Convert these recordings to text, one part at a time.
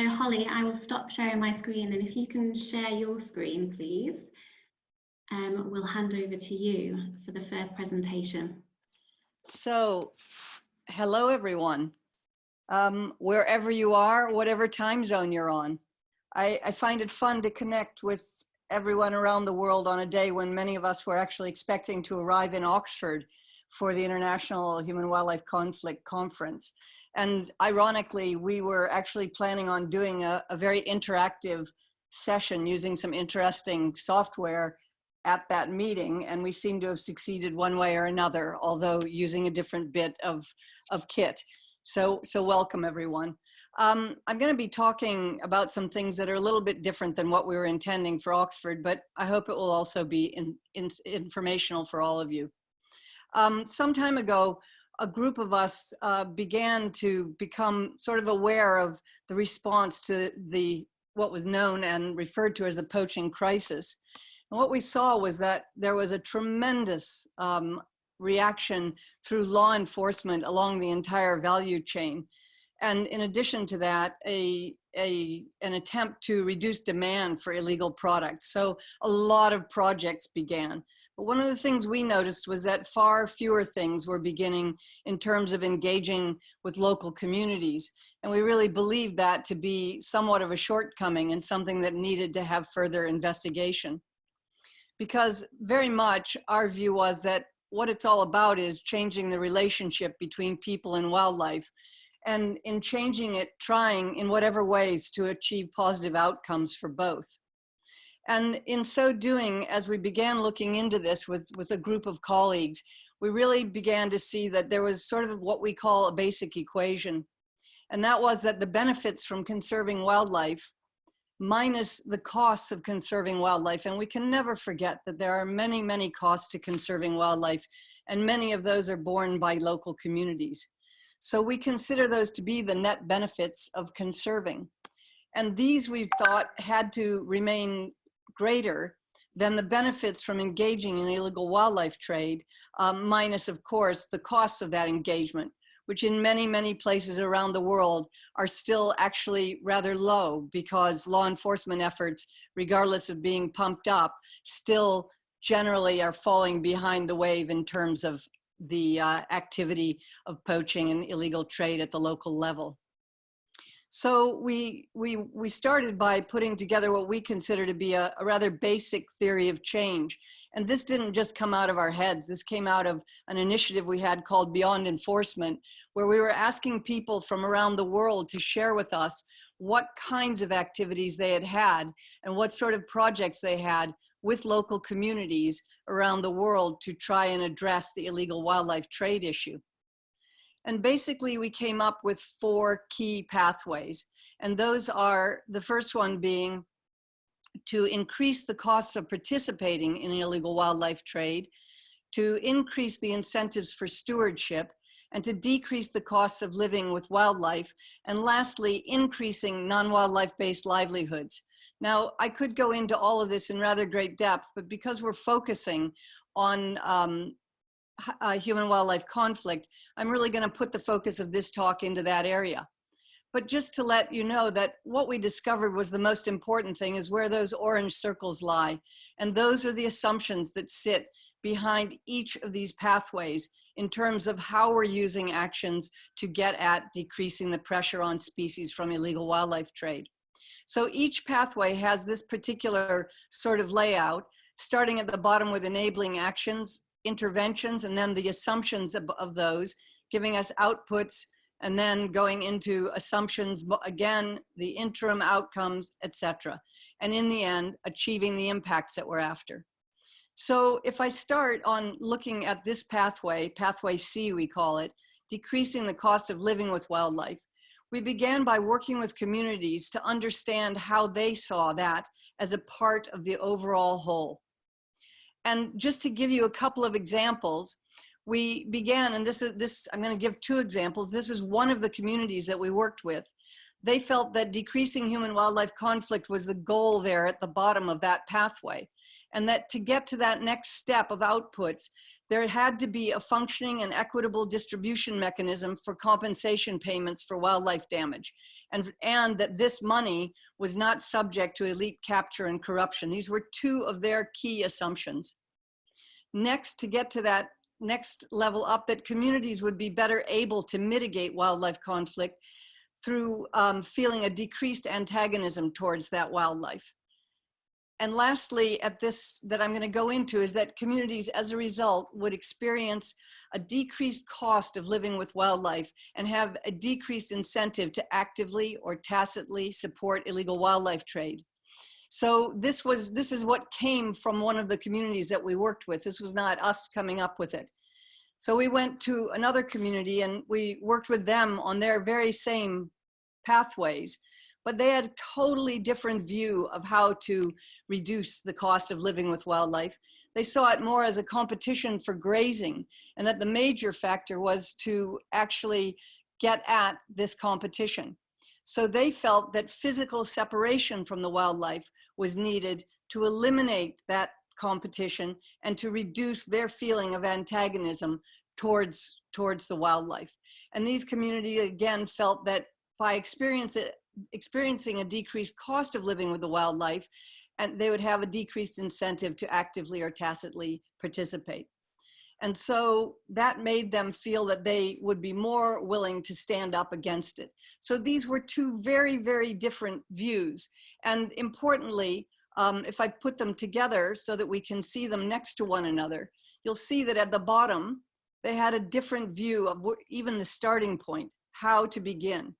so Holly, I will stop sharing my screen and if you can share your screen, please, um, we'll hand over to you for the first presentation. So, hello everyone. Um, wherever you are, whatever time zone you're on. I, I find it fun to connect with everyone around the world on a day when many of us were actually expecting to arrive in Oxford for the International Human Wildlife Conflict Conference. And ironically, we were actually planning on doing a, a very interactive session using some interesting software at that meeting. And we seem to have succeeded one way or another, although using a different bit of, of kit. So, so welcome everyone. Um, I'm going to be talking about some things that are a little bit different than what we were intending for Oxford, but I hope it will also be in, in, informational for all of you. Um, some time ago, a group of us uh, began to become sort of aware of the response to the what was known and referred to as the poaching crisis. And what we saw was that there was a tremendous um, reaction through law enforcement along the entire value chain. And in addition to that, a, a, an attempt to reduce demand for illegal products. So a lot of projects began. One of the things we noticed was that far fewer things were beginning in terms of engaging with local communities. And we really believed that to be somewhat of a shortcoming and something that needed to have further investigation. Because very much our view was that what it's all about is changing the relationship between people and wildlife. And in changing it, trying in whatever ways to achieve positive outcomes for both. And in so doing, as we began looking into this with, with a group of colleagues, we really began to see that there was sort of what we call a basic equation. And that was that the benefits from conserving wildlife minus the costs of conserving wildlife. And we can never forget that there are many, many costs to conserving wildlife, and many of those are borne by local communities. So we consider those to be the net benefits of conserving. And these we thought had to remain greater than the benefits from engaging in illegal wildlife trade, um, minus, of course, the costs of that engagement, which in many, many places around the world are still actually rather low because law enforcement efforts, regardless of being pumped up, still generally are falling behind the wave in terms of the uh, activity of poaching and illegal trade at the local level. So we, we, we started by putting together what we consider to be a, a, rather basic theory of change. And this didn't just come out of our heads. This came out of an initiative we had called Beyond Enforcement, where we were asking people from around the world to share with us what kinds of activities they had had and what sort of projects they had with local communities around the world to try and address the illegal wildlife trade issue. And basically we came up with four key pathways. And those are the first one being to increase the costs of participating in illegal wildlife trade, to increase the incentives for stewardship, and to decrease the costs of living with wildlife, and lastly, increasing non-wildlife based livelihoods. Now, I could go into all of this in rather great depth, but because we're focusing on um, uh, human wildlife conflict, I'm really going to put the focus of this talk into that area. But just to let you know that what we discovered was the most important thing is where those orange circles lie. And those are the assumptions that sit behind each of these pathways in terms of how we're using actions to get at decreasing the pressure on species from illegal wildlife trade. So each pathway has this particular sort of layout, starting at the bottom with enabling actions, interventions and then the assumptions of, of those, giving us outputs and then going into assumptions, again, the interim outcomes, etc. And in the end, achieving the impacts that we're after. So if I start on looking at this pathway, pathway C we call it, decreasing the cost of living with wildlife, we began by working with communities to understand how they saw that as a part of the overall whole. And just to give you a couple of examples, we began, and this is this, I'm gonna give two examples. This is one of the communities that we worked with. They felt that decreasing human wildlife conflict was the goal there at the bottom of that pathway. And that to get to that next step of outputs, there had to be a functioning and equitable distribution mechanism for compensation payments for wildlife damage. And, and that this money was not subject to elite capture and corruption. These were two of their key assumptions. Next, to get to that next level up, that communities would be better able to mitigate wildlife conflict through um, feeling a decreased antagonism towards that wildlife. And lastly, at this that I'm going to go into is that communities as a result would experience a decreased cost of living with wildlife and have a decreased incentive to actively or tacitly support illegal wildlife trade. So this was this is what came from one of the communities that we worked with. This was not us coming up with it. So we went to another community and we worked with them on their very same pathways but they had a totally different view of how to reduce the cost of living with wildlife. They saw it more as a competition for grazing and that the major factor was to actually get at this competition. So they felt that physical separation from the wildlife was needed to eliminate that competition and to reduce their feeling of antagonism towards, towards the wildlife. And these communities again felt that by experience, experiencing a decreased cost of living with the wildlife, and they would have a decreased incentive to actively or tacitly participate. And so that made them feel that they would be more willing to stand up against it. So these were two very, very different views. And importantly, um, if I put them together so that we can see them next to one another, you'll see that at the bottom, they had a different view of even the starting point, how to begin.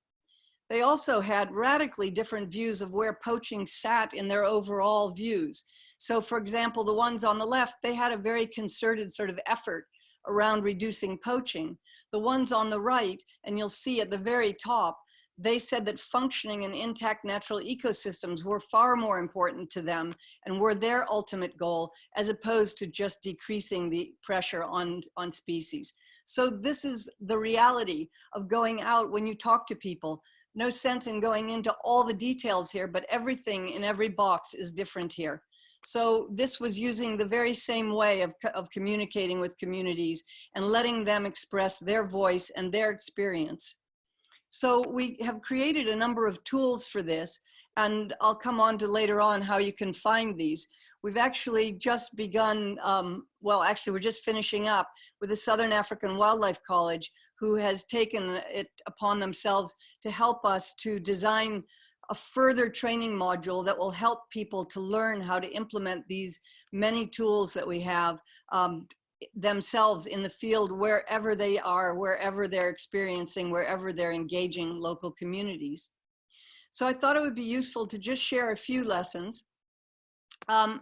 They also had radically different views of where poaching sat in their overall views. So for example, the ones on the left, they had a very concerted sort of effort around reducing poaching. The ones on the right, and you'll see at the very top, they said that functioning and intact natural ecosystems were far more important to them and were their ultimate goal as opposed to just decreasing the pressure on, on species. So this is the reality of going out when you talk to people no sense in going into all the details here, but everything in every box is different here. So this was using the very same way of, of communicating with communities and letting them express their voice and their experience. So we have created a number of tools for this, and I'll come on to later on how you can find these. We've actually just begun, um, well, actually we're just finishing up with the Southern African Wildlife College, who has taken it upon themselves to help us to design a further training module that will help people to learn how to implement these many tools that we have um, themselves in the field wherever they are, wherever they're experiencing, wherever they're engaging local communities. So I thought it would be useful to just share a few lessons. Um,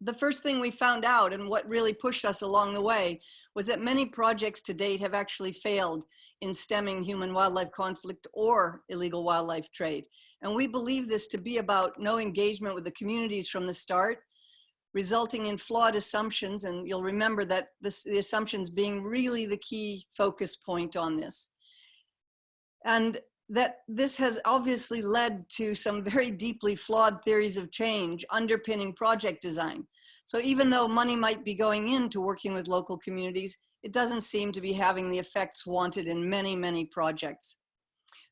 the first thing we found out and what really pushed us along the way was that many projects to date have actually failed in stemming human wildlife conflict or illegal wildlife trade. And we believe this to be about no engagement with the communities from the start, resulting in flawed assumptions. And you'll remember that this, the assumptions being really the key focus point on this. And that this has obviously led to some very deeply flawed theories of change underpinning project design. So even though money might be going into working with local communities, it doesn't seem to be having the effects wanted in many, many projects.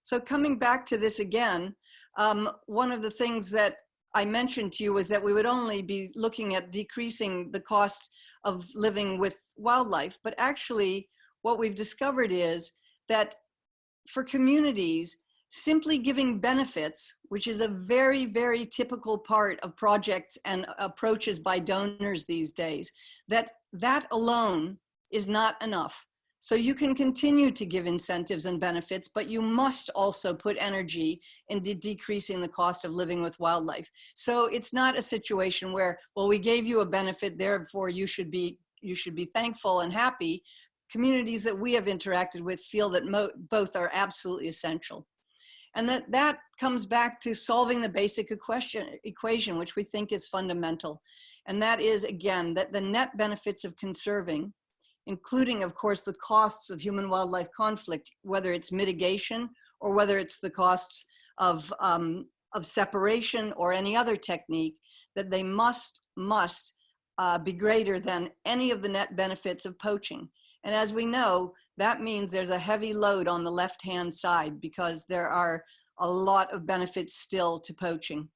So coming back to this again, um, one of the things that I mentioned to you was that we would only be looking at decreasing the cost of living with wildlife, but actually what we've discovered is that for communities, simply giving benefits, which is a very, very typical part of projects and approaches by donors these days, that that alone is not enough. So you can continue to give incentives and benefits, but you must also put energy into decreasing the cost of living with wildlife. So it's not a situation where, well, we gave you a benefit, therefore you should be, you should be thankful and happy. Communities that we have interacted with feel that both are absolutely essential. And that, that comes back to solving the basic equation, equation, which we think is fundamental. And that is, again, that the net benefits of conserving, including, of course, the costs of human-wildlife conflict, whether it's mitigation or whether it's the costs of, um, of separation or any other technique, that they must, must uh, be greater than any of the net benefits of poaching. And as we know, that means there's a heavy load on the left-hand side because there are a lot of benefits still to poaching.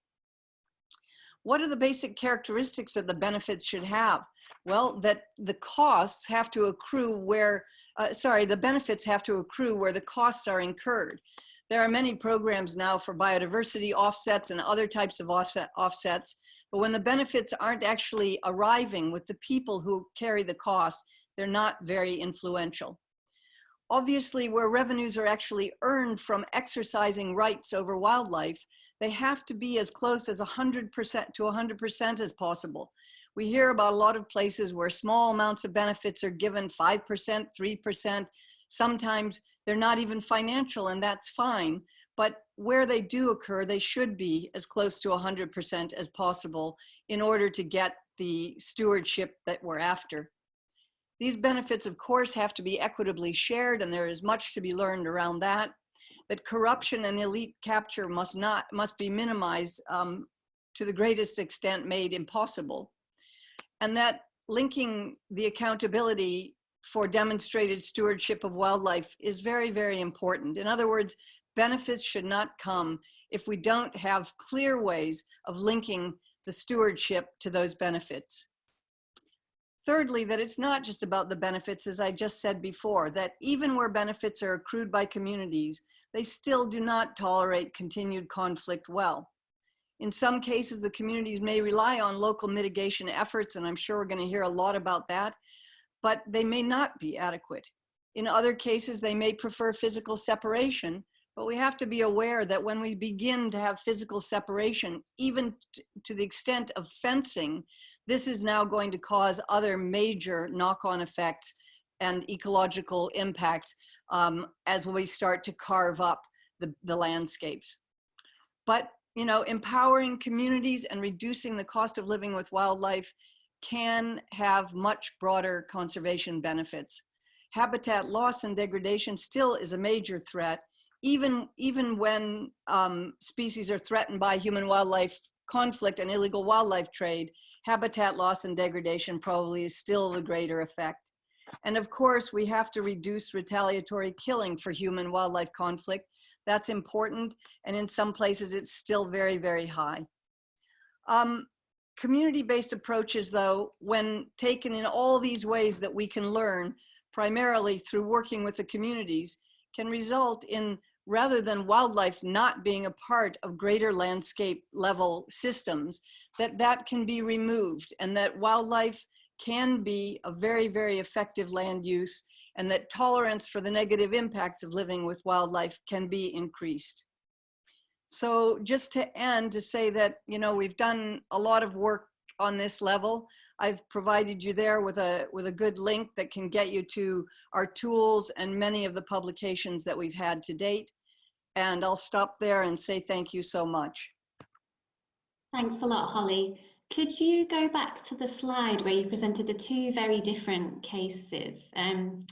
What are the basic characteristics that the benefits should have? Well, that the costs have to accrue where, uh, sorry, the benefits have to accrue where the costs are incurred. There are many programs now for biodiversity offsets and other types of offset, offsets, but when the benefits aren't actually arriving with the people who carry the cost, they're not very influential. Obviously, where revenues are actually earned from exercising rights over wildlife, they have to be as close as 100% to 100% as possible. We hear about a lot of places where small amounts of benefits are given 5%, 3%. Sometimes they're not even financial and that's fine. But where they do occur, they should be as close to 100% as possible in order to get the stewardship that we're after. These benefits, of course, have to be equitably shared and there is much to be learned around that. That corruption and elite capture must not must be minimized um, to the greatest extent made impossible. And that linking the accountability for demonstrated stewardship of wildlife is very, very important. In other words, benefits should not come if we don't have clear ways of linking the stewardship to those benefits. Thirdly, that it's not just about the benefits, as I just said before, that even where benefits are accrued by communities, they still do not tolerate continued conflict well. In some cases, the communities may rely on local mitigation efforts, and I'm sure we're gonna hear a lot about that, but they may not be adequate. In other cases, they may prefer physical separation, but we have to be aware that when we begin to have physical separation, even to the extent of fencing, this is now going to cause other major knock-on effects and ecological impacts um, as we start to carve up the, the landscapes. But, you know, empowering communities and reducing the cost of living with wildlife can have much broader conservation benefits. Habitat loss and degradation still is a major threat even, even when um, species are threatened by human wildlife conflict and illegal wildlife trade, habitat loss and degradation probably is still the greater effect. And of course, we have to reduce retaliatory killing for human wildlife conflict. That's important. And in some places, it's still very, very high. Um, Community-based approaches, though, when taken in all these ways that we can learn, primarily through working with the communities, can result in rather than wildlife not being a part of greater landscape level systems, that that can be removed and that wildlife can be a very, very effective land use and that tolerance for the negative impacts of living with wildlife can be increased. So just to end to say that, you know, we've done a lot of work on this level. I've provided you there with a, with a good link that can get you to our tools and many of the publications that we've had to date. And I'll stop there and say thank you so much. Thanks a lot, Holly. Could you go back to the slide where you presented the two very different cases um,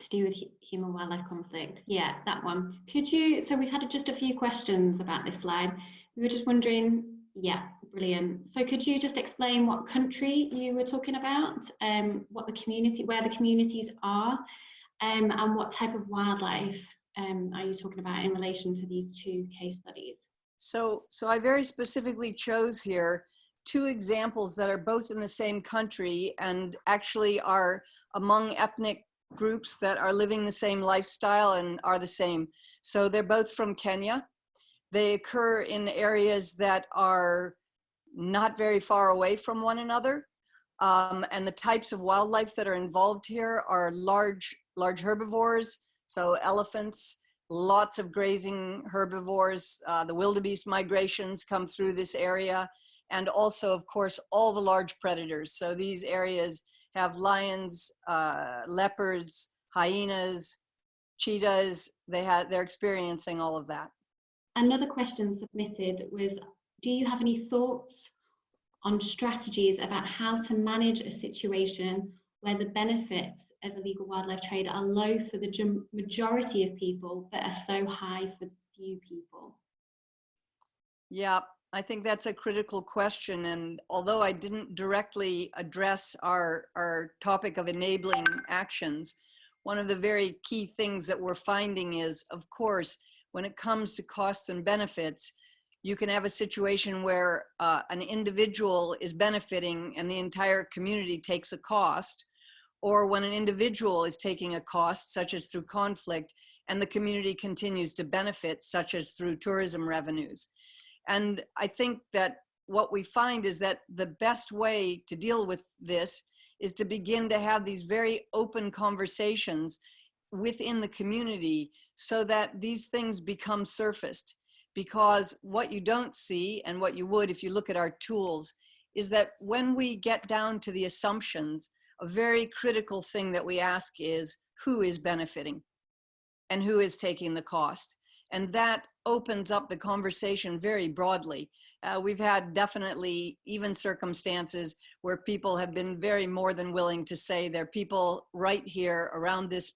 to do with human wildlife conflict? Yeah, that one. Could you, so we've had just a few questions about this slide. We were just wondering, yeah, brilliant. So could you just explain what country you were talking about, um, what the community, where the communities are, um, and what type of wildlife um, are you talking about in relation to these two case studies? So, so I very specifically chose here two examples that are both in the same country and actually are among ethnic groups that are living the same lifestyle and are the same. So they're both from Kenya. They occur in areas that are not very far away from one another. Um, and the types of wildlife that are involved here are large, large herbivores, so elephants, lots of grazing herbivores, uh, the wildebeest migrations come through this area, and also, of course, all the large predators. So these areas have lions, uh, leopards, hyenas, cheetahs, they have, they're experiencing all of that. Another question submitted was, do you have any thoughts on strategies about how to manage a situation where the benefits of illegal wildlife trade are low for the majority of people, but are so high for few people. Yeah, I think that's a critical question. And although I didn't directly address our, our topic of enabling actions, one of the very key things that we're finding is, of course, when it comes to costs and benefits, you can have a situation where uh, an individual is benefiting and the entire community takes a cost, or when an individual is taking a cost, such as through conflict, and the community continues to benefit, such as through tourism revenues. And I think that what we find is that the best way to deal with this is to begin to have these very open conversations within the community so that these things become surfaced. Because what you don't see and what you would if you look at our tools is that when we get down to the assumptions, a very critical thing that we ask is who is benefiting and who is taking the cost. And that opens up the conversation very broadly. Uh, we've had definitely even circumstances where people have been very more than willing to say there are people right here around this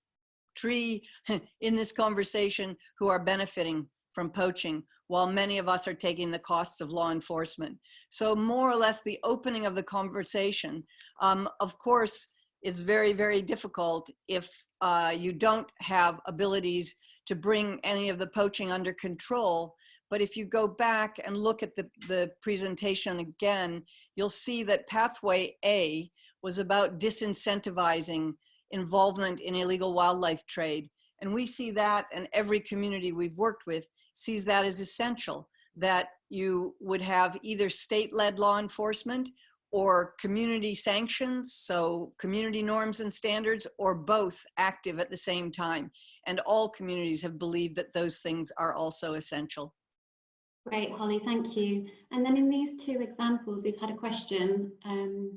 tree in this conversation who are benefiting from poaching while many of us are taking the costs of law enforcement. So more or less the opening of the conversation. Um, of course, it's very, very difficult if uh, you don't have abilities to bring any of the poaching under control. But if you go back and look at the, the presentation again, you'll see that pathway A was about disincentivizing involvement in illegal wildlife trade. And we see that in every community we've worked with sees that as essential, that you would have either state-led law enforcement or community sanctions, so community norms and standards, or both active at the same time. And all communities have believed that those things are also essential. Great, Holly, thank you. And then in these two examples, we've had a question. Um,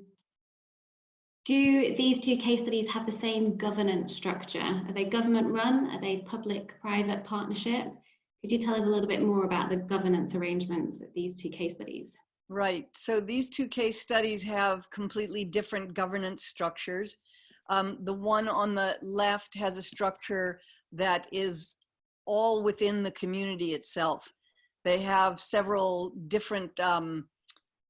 do these two case studies have the same governance structure? Are they government run? Are they public-private partnership? Could you tell us a little bit more about the governance arrangements of these two case studies? Right, so these two case studies have completely different governance structures. Um, the one on the left has a structure that is all within the community itself. They have several different um,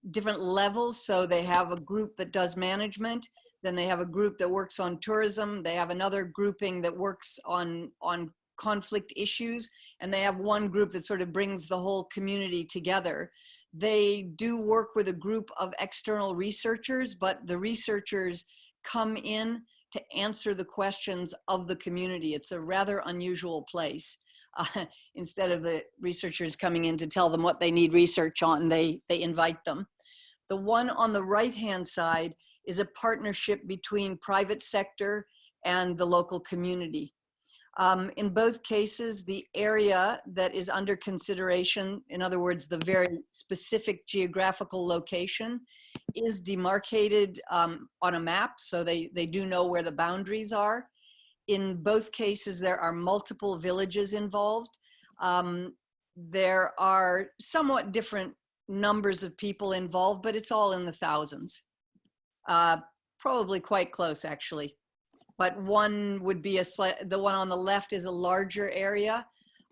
different levels. So they have a group that does management, then they have a group that works on tourism, they have another grouping that works on, on conflict issues, and they have one group that sort of brings the whole community together. They do work with a group of external researchers, but the researchers come in to answer the questions of the community. It's a rather unusual place. Uh, instead of the researchers coming in to tell them what they need research on, they, they invite them. The one on the right-hand side is a partnership between private sector and the local community. Um, in both cases, the area that is under consideration, in other words, the very specific geographical location, is demarcated um, on a map, so they, they do know where the boundaries are. In both cases, there are multiple villages involved. Um, there are somewhat different numbers of people involved, but it's all in the thousands. Uh, probably quite close, actually but one would be a the one on the left is a larger area,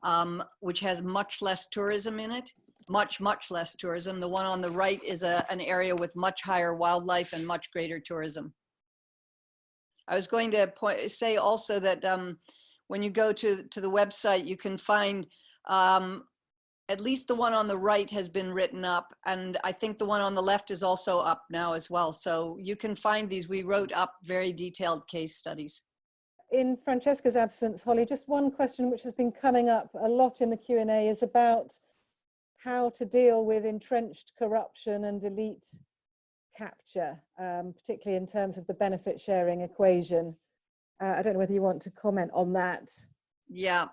um, which has much less tourism in it, much, much less tourism. The one on the right is a, an area with much higher wildlife and much greater tourism. I was going to point, say also that um, when you go to, to the website, you can find um, at least the one on the right has been written up and I think the one on the left is also up now as well. So you can find these. We wrote up very detailed case studies. In Francesca's absence, Holly, just one question which has been coming up a lot in the Q&A is about how to deal with entrenched corruption and elite capture, um, particularly in terms of the benefit sharing equation. Uh, I don't know whether you want to comment on that. Yeah,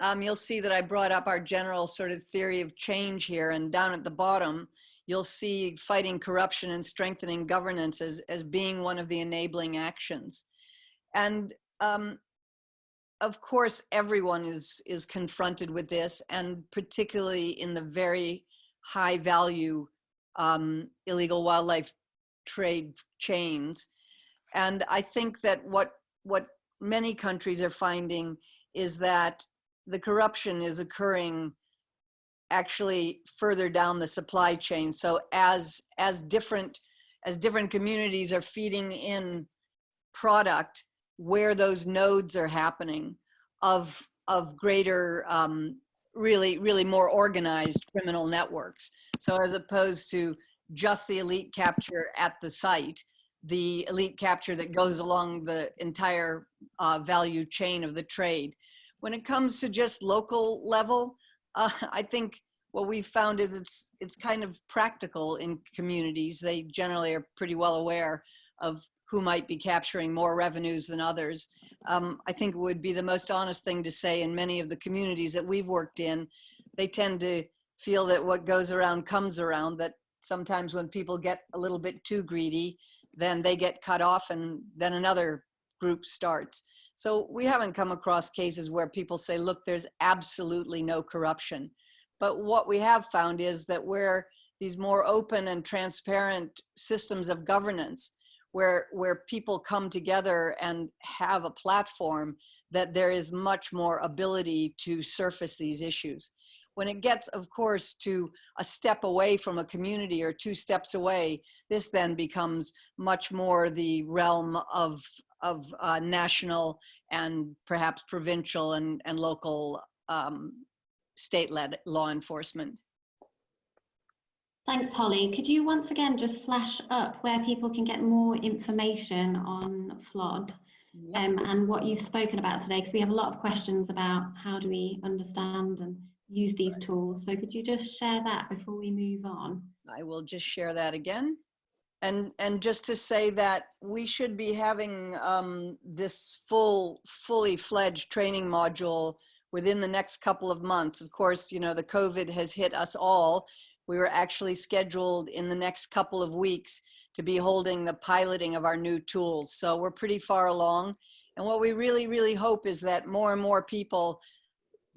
um, you'll see that I brought up our general sort of theory of change here and down at the bottom, you'll see fighting corruption and strengthening governance as, as being one of the enabling actions. And um, of course, everyone is, is confronted with this and particularly in the very high value um, illegal wildlife trade chains. And I think that what, what many countries are finding is that the corruption is occurring actually further down the supply chain. So as as different as different communities are feeding in product where those nodes are happening of of greater um, really really more organized criminal networks. So as opposed to just the elite capture at the site, the elite capture that goes along the entire uh, value chain of the trade. When it comes to just local level, uh, I think what we've found is it's, it's kind of practical in communities. They generally are pretty well aware of who might be capturing more revenues than others. Um, I think it would be the most honest thing to say in many of the communities that we've worked in, they tend to feel that what goes around comes around, that sometimes when people get a little bit too greedy, then they get cut off and then another group starts. So we haven't come across cases where people say, look, there's absolutely no corruption. But what we have found is that where these more open and transparent systems of governance, where, where people come together and have a platform, that there is much more ability to surface these issues. When it gets, of course, to a step away from a community or two steps away, this then becomes much more the realm of, of uh, national and perhaps provincial and, and local um, state-led law enforcement. Thanks, Holly. Could you once again just flash up where people can get more information on FLOD Yep. um, and what you've spoken about today? Because we have a lot of questions about how do we understand and use these tools. So could you just share that before we move on? I will just share that again. And, and just to say that we should be having um, this full, fully fledged training module within the next couple of months. Of course, you know, the COVID has hit us all. We were actually scheduled in the next couple of weeks to be holding the piloting of our new tools. So we're pretty far along. And what we really, really hope is that more and more people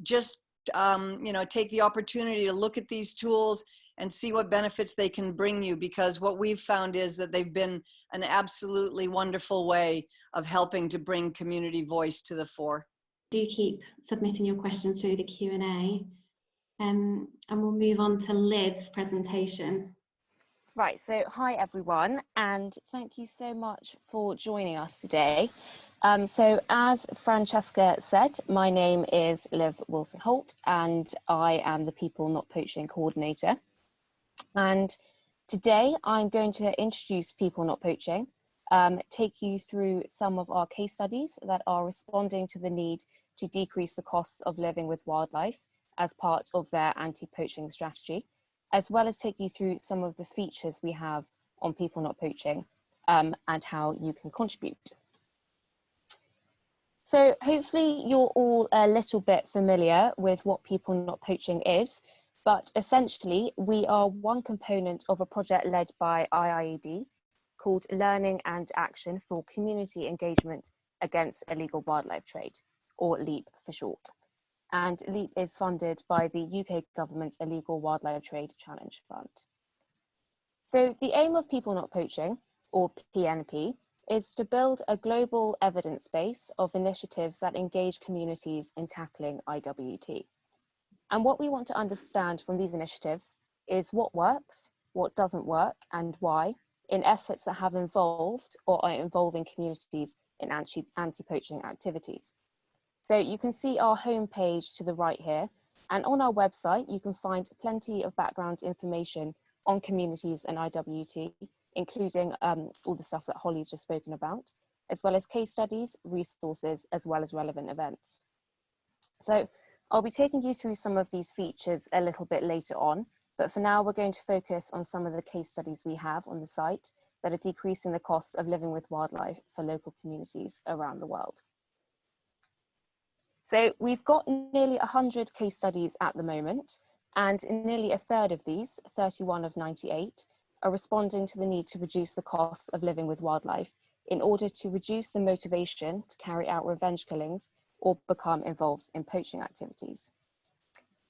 just, um, you know, take the opportunity to look at these tools and see what benefits they can bring you because what we've found is that they've been an absolutely wonderful way of helping to bring community voice to the fore. Do keep submitting your questions through the Q&A. Um, and we'll move on to Liv's presentation. Right, so hi everyone, and thank you so much for joining us today. Um, so as Francesca said, my name is Liv Wilson Holt, and I am the People Not Poaching Coordinator. And today I'm going to introduce People Not Poaching, um, take you through some of our case studies that are responding to the need to decrease the costs of living with wildlife as part of their anti-poaching strategy, as well as take you through some of the features we have on People Not Poaching um, and how you can contribute. So hopefully you're all a little bit familiar with what People Not Poaching is, but essentially we are one component of a project led by IIED called Learning and Action for Community Engagement Against Illegal Wildlife Trade, or LEAP for short. And LEAP is funded by the UK government's Illegal Wildlife Trade Challenge Fund. So the aim of People Not Poaching, or PNP, is to build a global evidence base of initiatives that engage communities in tackling IWT. And what we want to understand from these initiatives is what works, what doesn't work, and why in efforts that have involved or are involving communities in anti-poaching activities. So you can see our homepage to the right here, and on our website you can find plenty of background information on communities and IWT, including um, all the stuff that Holly's just spoken about, as well as case studies, resources, as well as relevant events. So I'll be taking you through some of these features a little bit later on, but for now we're going to focus on some of the case studies we have on the site that are decreasing the costs of living with wildlife for local communities around the world. So we've got nearly 100 case studies at the moment, and nearly a third of these, 31 of 98, are responding to the need to reduce the costs of living with wildlife in order to reduce the motivation to carry out revenge killings or become involved in poaching activities.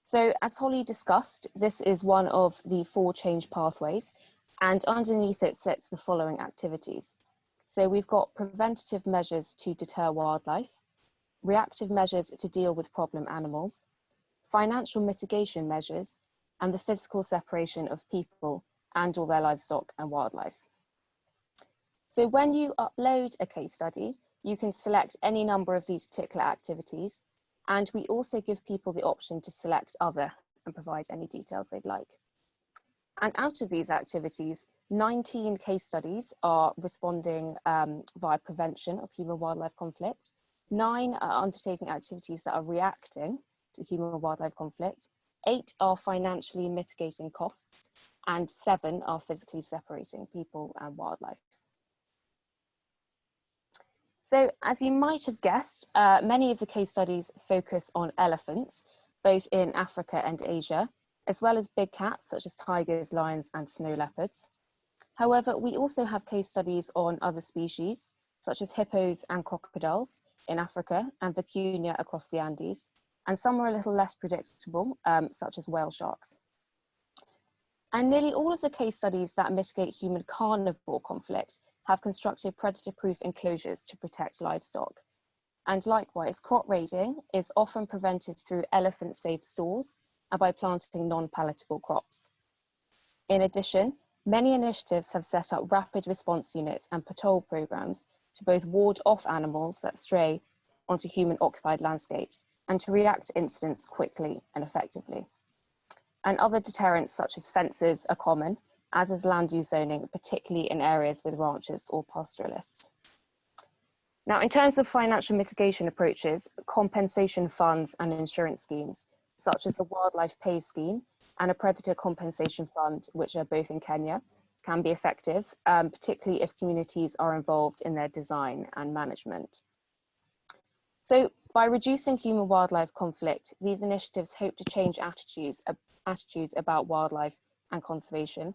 So as Holly discussed, this is one of the four change pathways and underneath it sits the following activities. So we've got preventative measures to deter wildlife, reactive measures to deal with problem animals, financial mitigation measures, and the physical separation of people and all their livestock and wildlife. So when you upload a case study, you can select any number of these particular activities, and we also give people the option to select other and provide any details they'd like. And out of these activities, 19 case studies are responding um, via prevention of human-wildlife conflict. Nine are undertaking activities that are reacting to human-wildlife conflict. Eight are financially mitigating costs, and seven are physically separating people and wildlife. So as you might have guessed, uh, many of the case studies focus on elephants, both in Africa and Asia, as well as big cats such as tigers, lions and snow leopards. However, we also have case studies on other species, such as hippos and crocodiles in Africa and vicuña across the Andes, and some are a little less predictable, um, such as whale sharks. And nearly all of the case studies that mitigate human carnivore conflict have constructed predator-proof enclosures to protect livestock. And likewise, crop raiding is often prevented through elephant-safe stores and by planting non-palatable crops. In addition, many initiatives have set up rapid response units and patrol programs to both ward off animals that stray onto human-occupied landscapes and to react to incidents quickly and effectively. And other deterrents such as fences are common, as is land use zoning, particularly in areas with ranchers or pastoralists. Now, in terms of financial mitigation approaches, compensation funds and insurance schemes, such as the Wildlife Pay Scheme and a Predator Compensation Fund, which are both in Kenya, can be effective, um, particularly if communities are involved in their design and management. So by reducing human-wildlife conflict, these initiatives hope to change attitudes, uh, attitudes about wildlife and conservation,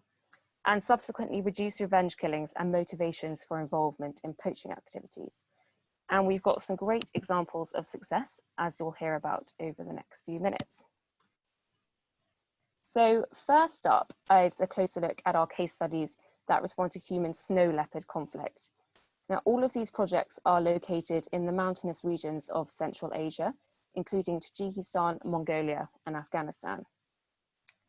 and subsequently reduce revenge killings and motivations for involvement in poaching activities. And we've got some great examples of success, as you'll hear about over the next few minutes. So first up is a closer look at our case studies that respond to human snow leopard conflict. Now, all of these projects are located in the mountainous regions of Central Asia, including Tajikistan, Mongolia, and Afghanistan.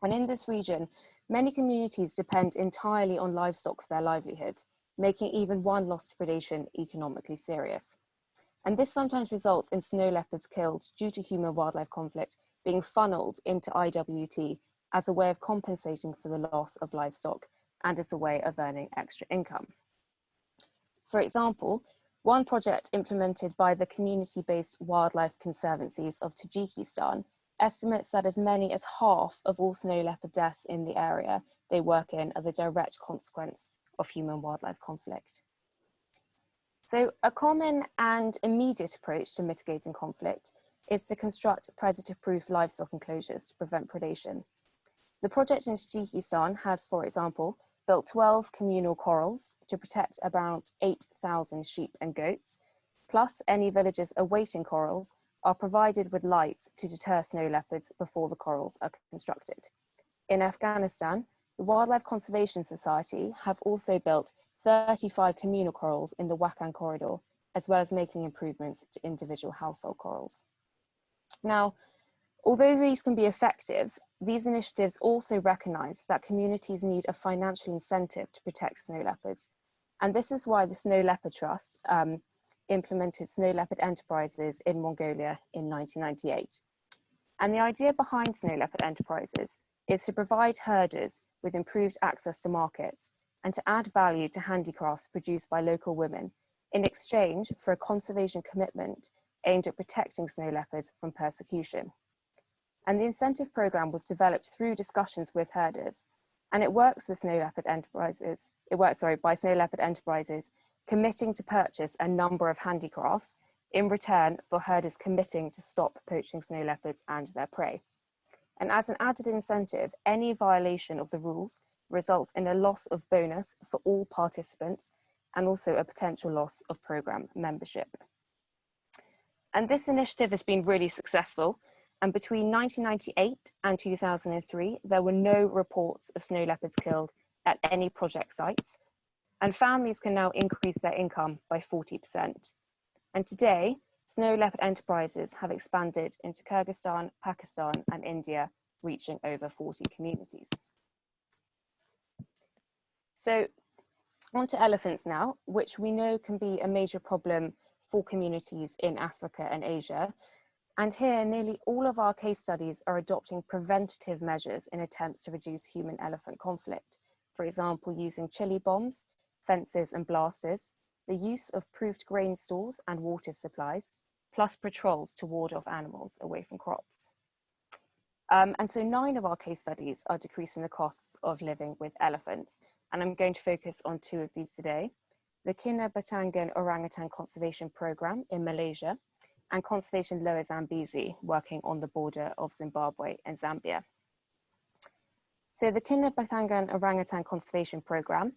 And in this region, many communities depend entirely on livestock for their livelihoods, making even one loss to predation economically serious. And this sometimes results in snow leopards killed due to human wildlife conflict being funneled into IWT as a way of compensating for the loss of livestock and as a way of earning extra income. For example, one project implemented by the community-based wildlife conservancies of Tajikistan estimates that as many as half of all snow leopard deaths in the area they work in are the direct consequence of human wildlife conflict. So a common and immediate approach to mitigating conflict is to construct predator-proof livestock enclosures to prevent predation. The project in Tajikistan has, for example, built 12 communal corrals to protect about 8,000 sheep and goats, plus any villagers awaiting corrals are provided with lights to deter snow leopards before the corrals are constructed. In Afghanistan, the Wildlife Conservation Society have also built 35 communal corrals in the Wakhan corridor, as well as making improvements to individual household corrals. Now, although these can be effective, these initiatives also recognise that communities need a financial incentive to protect snow leopards. And this is why the Snow Leopard Trust um, implemented Snow Leopard Enterprises in Mongolia in 1998. And the idea behind Snow Leopard Enterprises is to provide herders with improved access to markets and to add value to handicrafts produced by local women in exchange for a conservation commitment aimed at protecting snow leopards from persecution and the incentive program was developed through discussions with herders and it works with snow leopard enterprises it works sorry by snow leopard enterprises committing to purchase a number of handicrafts in return for herders committing to stop poaching snow leopards and their prey. And as an added incentive any violation of the rules results in a loss of bonus for all participants and also a potential loss of program membership. And this initiative has been really successful. And between 1998 and 2003, there were no reports of snow leopards killed at any project sites, and families can now increase their income by 40%. And today, snow leopard enterprises have expanded into Kyrgyzstan, Pakistan, and India, reaching over 40 communities. So on to elephants now, which we know can be a major problem for communities in Africa and Asia. And here, nearly all of our case studies are adopting preventative measures in attempts to reduce human-elephant conflict. For example, using chili bombs, fences and blasters, the use of proved grain stores and water supplies, plus patrols to ward off animals away from crops. Um, and so nine of our case studies are decreasing the costs of living with elephants. And I'm going to focus on two of these today. The Kinabatangan Orangutan Conservation Program in Malaysia and Conservation Lower Zambezi working on the border of Zimbabwe and Zambia. So the Kinabatangan Orangutan Conservation Program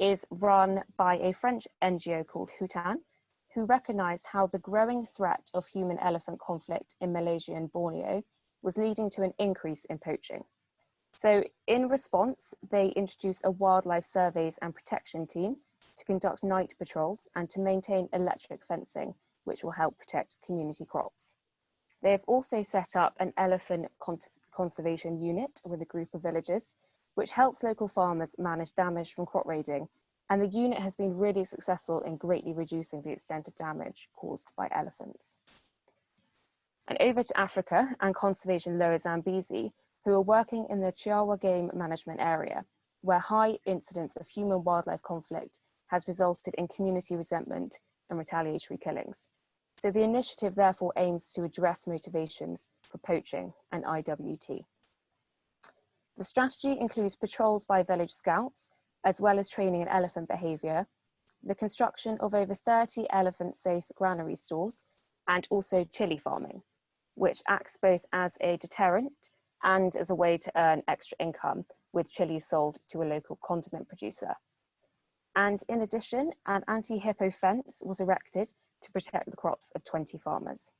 is run by a French NGO called Hutan, who recognized how the growing threat of human elephant conflict in Malaysia and Borneo was leading to an increase in poaching. So in response, they introduced a wildlife surveys and protection team to conduct night patrols and to maintain electric fencing, which will help protect community crops. They have also set up an elephant con conservation unit with a group of villagers, which helps local farmers manage damage from crop raiding. And the unit has been really successful in greatly reducing the extent of damage caused by elephants. And over to Africa and Conservation Lower Zambezi, who are working in the Chiawa game management area, where high incidence of human-wildlife conflict has resulted in community resentment and retaliatory killings. So the initiative therefore aims to address motivations for poaching and IWT. The strategy includes patrols by village scouts, as well as training in elephant behaviour, the construction of over 30 elephant-safe granary stores, and also chili farming, which acts both as a deterrent and as a way to earn extra income with chilies sold to a local condiment producer. And in addition, an anti-hippo fence was erected to protect the crops of 20 farmers.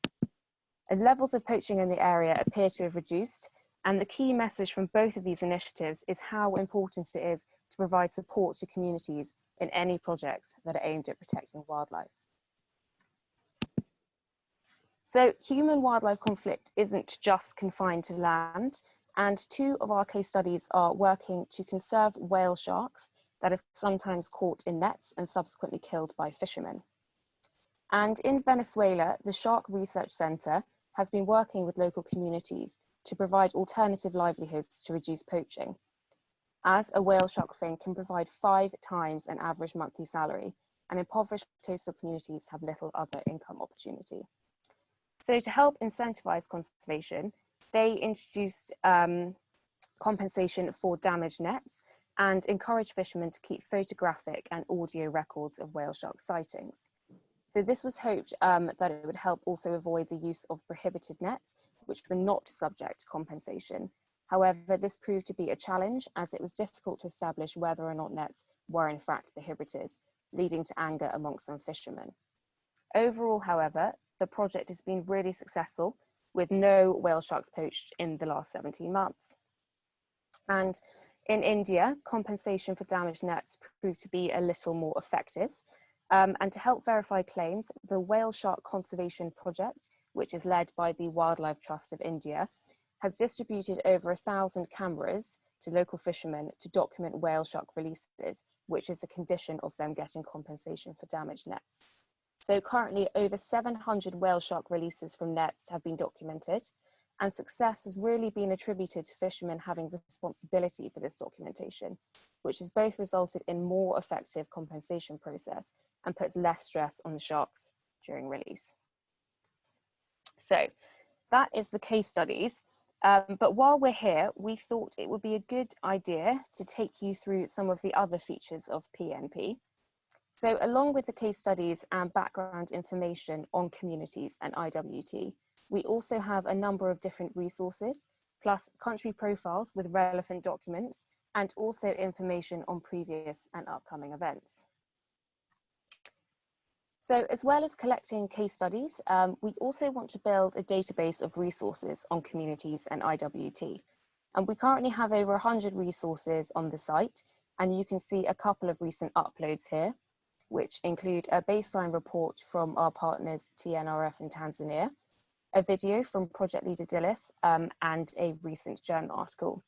And levels of poaching in the area appear to have reduced, and the key message from both of these initiatives is how important it is to provide support to communities in any projects that are aimed at protecting wildlife. So human wildlife conflict isn't just confined to land, and two of our case studies are working to conserve whale sharks that are sometimes caught in nets and subsequently killed by fishermen. And in Venezuela, the Shark Research Center has been working with local communities to provide alternative livelihoods to reduce poaching, as a whale shark fin can provide five times an average monthly salary, and impoverished coastal communities have little other income opportunity. So to help incentivize conservation, they introduced um, compensation for damaged nets and encourage fishermen to keep photographic and audio records of whale shark sightings. So this was hoped um, that it would help also avoid the use of prohibited nets, which were not subject to compensation. However, this proved to be a challenge as it was difficult to establish whether or not nets were in fact prohibited, leading to anger amongst some fishermen. Overall, however, the project has been really successful with no whale sharks poached in the last 17 months. And in India, compensation for damaged nets proved to be a little more effective. Um, and to help verify claims, the Whale Shark Conservation Project, which is led by the Wildlife Trust of India, has distributed over a thousand cameras to local fishermen to document whale shark releases, which is a condition of them getting compensation for damaged nets. So currently over 700 whale shark releases from nets have been documented and success has really been attributed to fishermen having responsibility for this documentation, which has both resulted in more effective compensation process and puts less stress on the sharks during release. So that is the case studies. Um, but while we're here, we thought it would be a good idea to take you through some of the other features of PNP. So along with the case studies and background information on communities and IWT, we also have a number of different resources, plus country profiles with relevant documents, and also information on previous and upcoming events. So as well as collecting case studies, um, we also want to build a database of resources on communities and IWT. And we currently have over 100 resources on the site, and you can see a couple of recent uploads here, which include a baseline report from our partners TNRF in Tanzania, a video from project leader Dillis, um, and a recent journal article.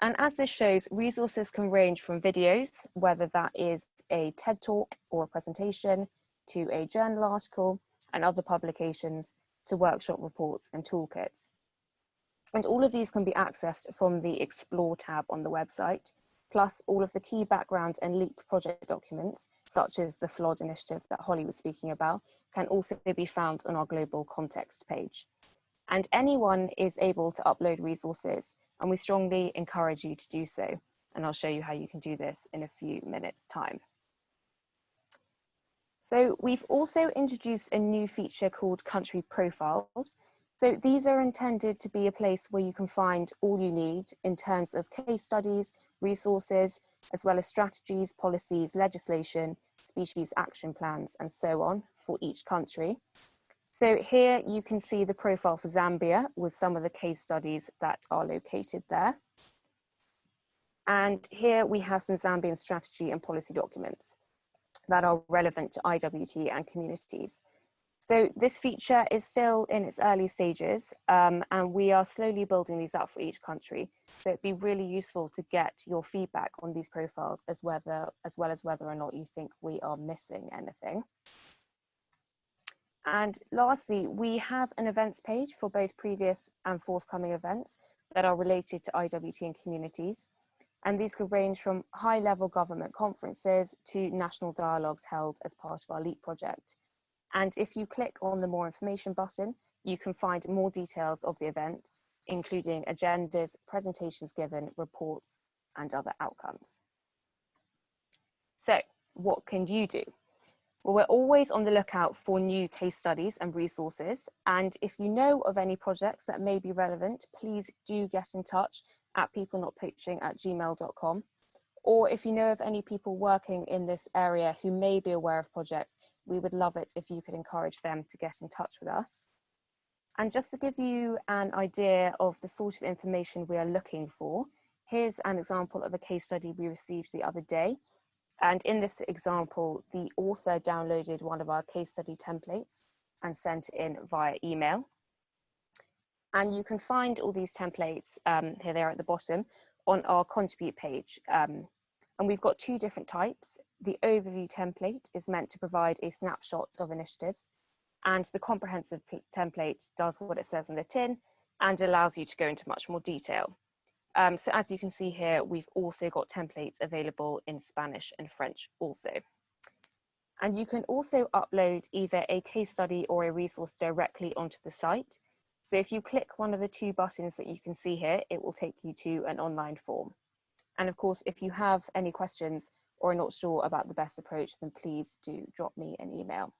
And as this shows, resources can range from videos, whether that is a TED talk or a presentation, to a journal article and other publications, to workshop reports and toolkits. And all of these can be accessed from the Explore tab on the website, plus all of the key background and LEAP project documents, such as the FLOD initiative that Holly was speaking about, can also be found on our global context page. And anyone is able to upload resources, and we strongly encourage you to do so. And I'll show you how you can do this in a few minutes time. So we've also introduced a new feature called country profiles. So these are intended to be a place where you can find all you need in terms of case studies, resources, as well as strategies, policies, legislation, species action plans, and so on for each country. So here you can see the profile for Zambia with some of the case studies that are located there. And here we have some Zambian strategy and policy documents that are relevant to IWT and communities. So this feature is still in its early stages um, and we are slowly building these up for each country. So it'd be really useful to get your feedback on these profiles as, whether, as well as whether or not you think we are missing anything. And lastly, we have an events page for both previous and forthcoming events that are related to IWT and communities and these could range from high level government conferences to national dialogues held as part of our LEAP project. And if you click on the more information button, you can find more details of the events, including agendas, presentations given, reports, and other outcomes. So what can you do? Well, we're always on the lookout for new case studies and resources. And if you know of any projects that may be relevant, please do get in touch at peoplenotpoaching at gmail.com. Or if you know of any people working in this area who may be aware of projects, we would love it if you could encourage them to get in touch with us. And just to give you an idea of the sort of information we are looking for, here's an example of a case study we received the other day. And in this example, the author downloaded one of our case study templates and sent it in via email. And you can find all these templates, um, here they are at the bottom, on our contribute page. Um, and we've got two different types. The overview template is meant to provide a snapshot of initiatives and the comprehensive template does what it says in the tin and allows you to go into much more detail. Um, so as you can see here, we've also got templates available in Spanish and French also. And you can also upload either a case study or a resource directly onto the site. So if you click one of the two buttons that you can see here, it will take you to an online form. And of course, if you have any questions or are not sure about the best approach, then please do drop me an email.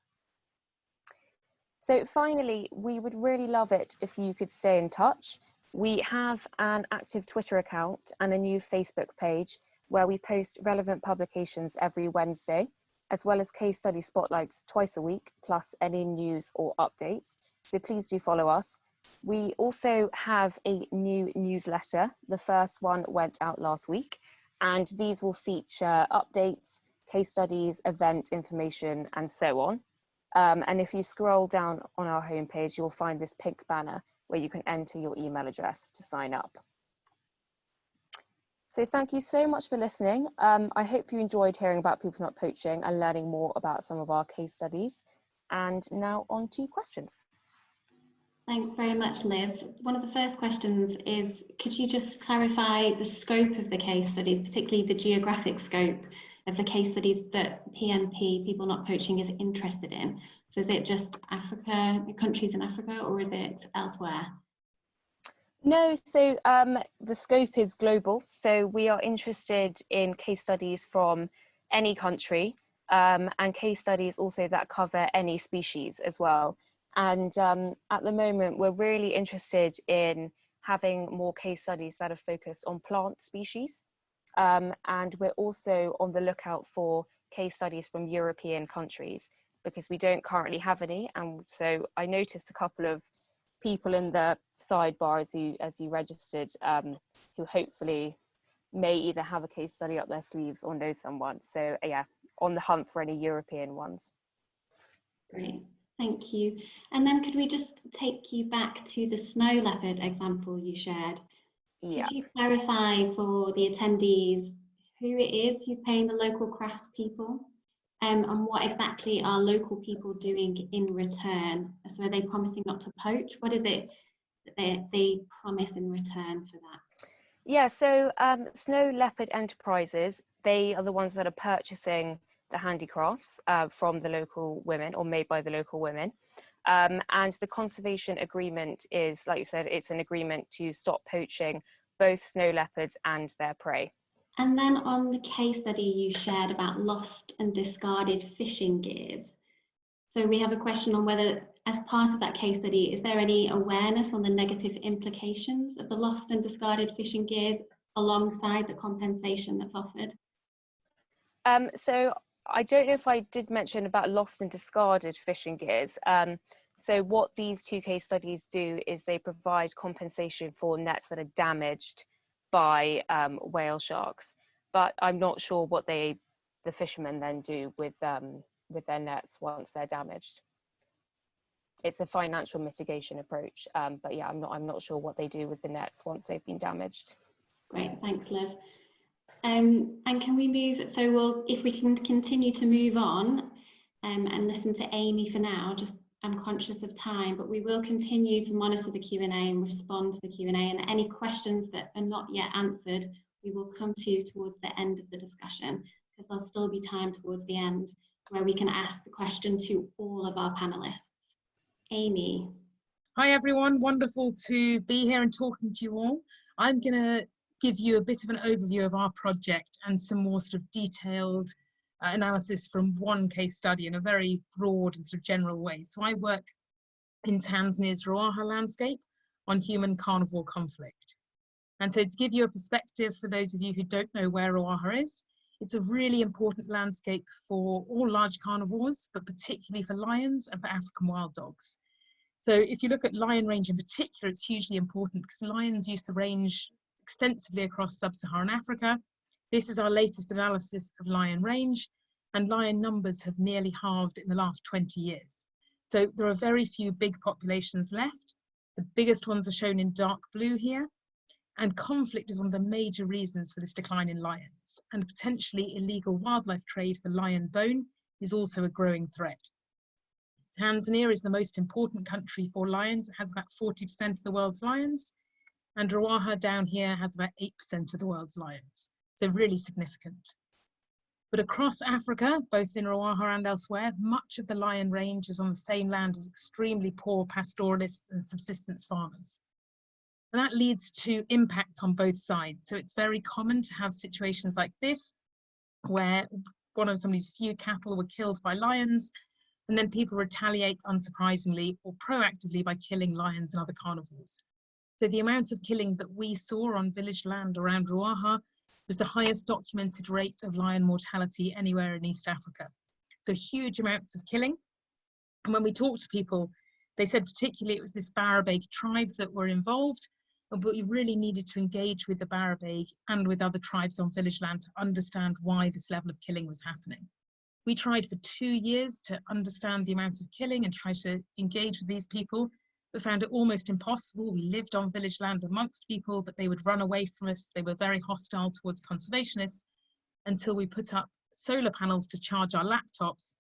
So finally, we would really love it if you could stay in touch. We have an active Twitter account and a new Facebook page where we post relevant publications every Wednesday, as well as case study spotlights twice a week, plus any news or updates. So please do follow us. We also have a new newsletter. The first one went out last week, and these will feature updates, case studies, event information, and so on. Um, and if you scroll down on our homepage, you'll find this pink banner where you can enter your email address to sign up. So thank you so much for listening. Um, I hope you enjoyed hearing about people not poaching and learning more about some of our case studies. And now on to questions. Thanks very much, Liv. One of the first questions is, could you just clarify the scope of the case studies, particularly the geographic scope of the case studies that PNP, People Not Poaching, is interested in? So is it just Africa, countries in Africa, or is it elsewhere? No, so um, the scope is global. So we are interested in case studies from any country um, and case studies also that cover any species as well. And um, at the moment, we're really interested in having more case studies that are focused on plant species. Um, and we're also on the lookout for case studies from European countries because we don't currently have any. And so I noticed a couple of people in the sidebar as you, as you registered um, who hopefully may either have a case study up their sleeves or know someone. So yeah, on the hunt for any European ones. Great. Thank you. And then could we just take you back to the snow leopard example you shared? Yeah. Could you clarify for the attendees who it is who's paying the local craftspeople? Um, and what exactly are local people doing in return? So are they promising not to poach? What is it that they, they promise in return for that? Yeah, so um, Snow Leopard Enterprises, they are the ones that are purchasing the handicrafts uh, from the local women or made by the local women. Um, and the conservation agreement is, like you said, it's an agreement to stop poaching both snow leopards and their prey. And then on the case study you shared about lost and discarded fishing gears. So we have a question on whether, as part of that case study, is there any awareness on the negative implications of the lost and discarded fishing gears alongside the compensation that's offered? Um, so I don't know if I did mention about lost and discarded fishing gears. Um, so what these two case studies do is they provide compensation for nets that are damaged by um, whale sharks. But I'm not sure what they, the fishermen then do with um, with their nets once they're damaged. It's a financial mitigation approach, um, but yeah, I'm not I'm not sure what they do with the nets once they've been damaged. Great, thanks, Liv. Um, and can we move, so we'll, if we can continue to move on um, and listen to Amy for now, just I'm conscious of time, but we will continue to monitor the Q&A and respond to the Q&A and any questions that are not yet answered, we will come to you towards the end of the discussion because there'll still be time towards the end where we can ask the question to all of our panelists. Amy. Hi everyone, wonderful to be here and talking to you all. I'm going to give you a bit of an overview of our project and some more sort of detailed uh, analysis from one case study in a very broad and sort of general way. So I work in Tanzania's Ruaha landscape on human carnivore conflict. And so to give you a perspective for those of you who don't know where Ruaha is, it's a really important landscape for all large carnivores, but particularly for lions and for African wild dogs. So if you look at lion range in particular, it's hugely important because lions used to range extensively across sub-Saharan Africa. This is our latest analysis of lion range and lion numbers have nearly halved in the last 20 years. So there are very few big populations left. The biggest ones are shown in dark blue here. And conflict is one of the major reasons for this decline in lions. And potentially illegal wildlife trade for lion bone is also a growing threat. Tanzania is the most important country for lions. It has about 40% of the world's lions. And Ruaha down here has about 8% of the world's lions. So really significant. But across Africa, both in Ruaha and elsewhere, much of the lion range is on the same land as extremely poor pastoralists and subsistence farmers. And that leads to impacts on both sides. So it's very common to have situations like this, where one of somebody's few cattle were killed by lions, and then people retaliate unsurprisingly or proactively by killing lions and other carnivores. So the amount of killing that we saw on village land around Ruaha was the highest documented rate of lion mortality anywhere in East Africa. So huge amounts of killing. And when we talked to people, they said particularly it was this Barabaig tribe that were involved, but we really needed to engage with the Barabaig and with other tribes on village land to understand why this level of killing was happening. We tried for two years to understand the amount of killing and try to engage with these people, but found it almost impossible. We lived on village land amongst people, but they would run away from us. They were very hostile towards conservationists until we put up solar panels to charge our laptops.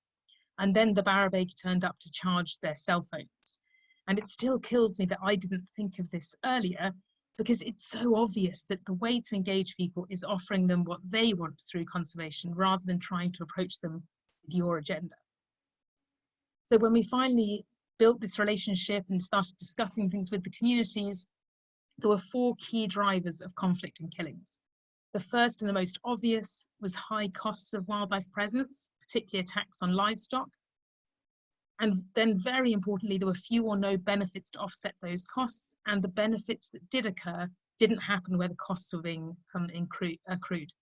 And then the Barabaig turned up to charge their cell phones. And it still kills me that I didn't think of this earlier because it's so obvious that the way to engage people is offering them what they want through conservation rather than trying to approach them with your agenda. So when we finally built this relationship and started discussing things with the communities, there were four key drivers of conflict and killings. The first and the most obvious was high costs of wildlife presence, particularly attacks on livestock. And then very importantly, there were few or no benefits to offset those costs and the benefits that did occur didn't happen where the costs were being um, accrued.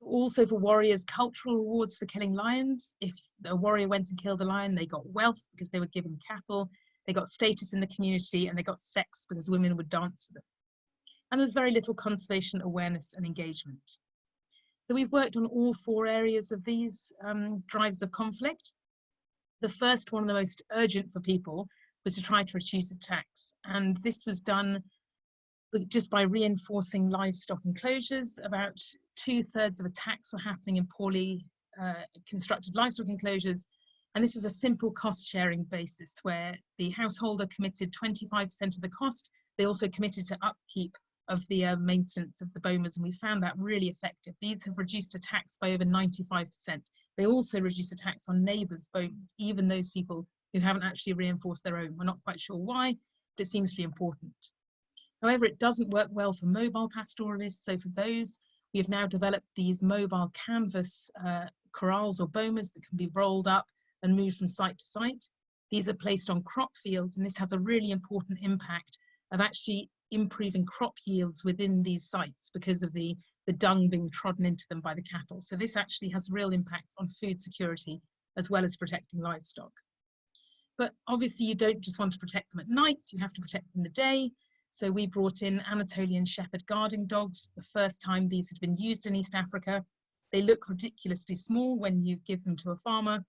Also for warriors, cultural rewards for killing lions. If a warrior went and killed a lion, they got wealth because they were given cattle, they got status in the community and they got sex because women would dance for them. And there's very little conservation awareness and engagement. So we've worked on all four areas of these um, drives of conflict. the first one, of the most urgent for people, was to try to reduce attacks. And this was done just by reinforcing livestock enclosures. About two thirds of attacks were happening in poorly uh, constructed livestock enclosures. And this was a simple cost sharing basis where the householder committed 25% of the cost. They also committed to upkeep of the uh, maintenance of the bomas and we found that really effective. These have reduced attacks by over 95%. They also reduce attacks on neighbours' bomas, even those people who haven't actually reinforced their own. We're not quite sure why, but it seems to be important. However, it doesn't work well for mobile pastoralists. So for those, we have now developed these mobile canvas uh, corrals or bomas that can be rolled up and moved from site to site. These are placed on crop fields, and this has a really important impact of actually improving crop yields within these sites because of the, the dung being trodden into them by the cattle. So this actually has real impacts on food security as well as protecting livestock. But obviously you don't just want to protect them at night, you have to protect them in the day. So we brought in Anatolian Shepherd guarding dogs, the first time these had been used in East Africa. They look ridiculously small when you give them to a farmer,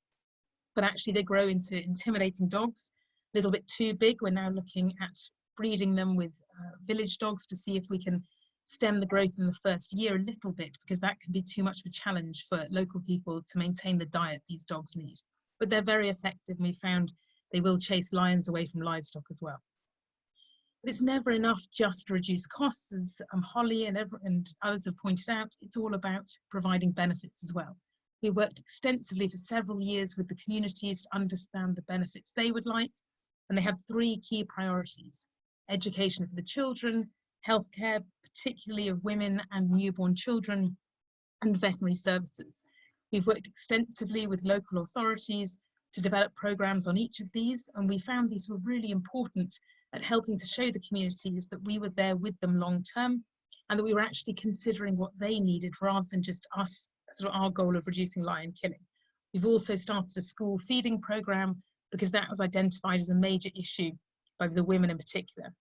but actually they grow into intimidating dogs. A little bit too big, we're now looking at breeding them with uh, village dogs to see if we can stem the growth in the first year a little bit because that can be too much of a challenge for local people to maintain the diet these dogs need. But they're very effective and we found they will chase lions away from livestock as well. It's never enough just to reduce costs as um, Holly and, ever, and others have pointed out, it's all about providing benefits as well. We worked extensively for several years with the communities to understand the benefits they would like and they had three key priorities education for the children, healthcare, particularly of women and newborn children, and veterinary services. We've worked extensively with local authorities to develop programs on each of these, and we found these were really important at helping to show the communities that we were there with them long term and that we were actually considering what they needed rather than just us, sort of our goal of reducing lion killing. We've also started a school feeding program because that was identified as a major issue by the women in particular.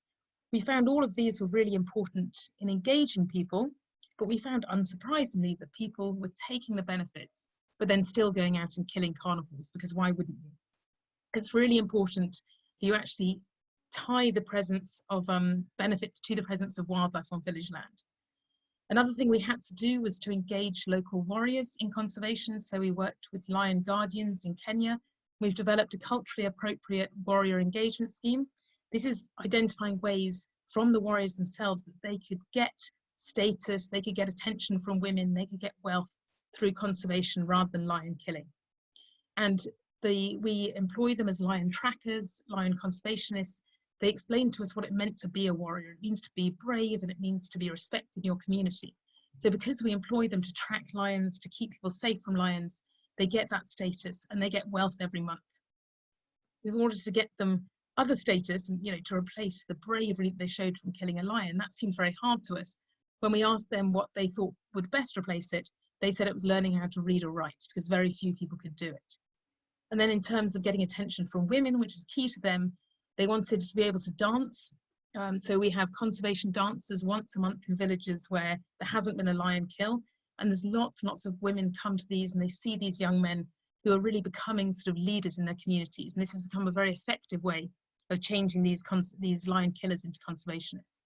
We found all of these were really important in engaging people, but we found unsurprisingly that people were taking the benefits, but then still going out and killing carnivores, because why wouldn't you? It's really important that you actually tie the presence of um, benefits to the presence of wildlife on village land. Another thing we had to do was to engage local warriors in conservation. So we worked with lion guardians in Kenya. We've developed a culturally appropriate warrior engagement scheme this is identifying ways from the warriors themselves that they could get status, they could get attention from women, they could get wealth through conservation rather than lion killing. And the, we employ them as lion trackers, lion conservationists. They explained to us what it meant to be a warrior. It means to be brave and it means to be respected in your community. So because we employ them to track lions, to keep people safe from lions, they get that status and they get wealth every month. In order to get them other status and you know to replace the bravery they showed from killing a lion that seemed very hard to us when we asked them what they thought would best replace it they said it was learning how to read or write because very few people could do it and then in terms of getting attention from women which was key to them they wanted to be able to dance um, so we have conservation dances once a month in villages where there hasn't been a lion kill and there's lots and lots of women come to these and they see these young men who are really becoming sort of leaders in their communities and this has become a very effective way of changing these, these lion killers into conservationists.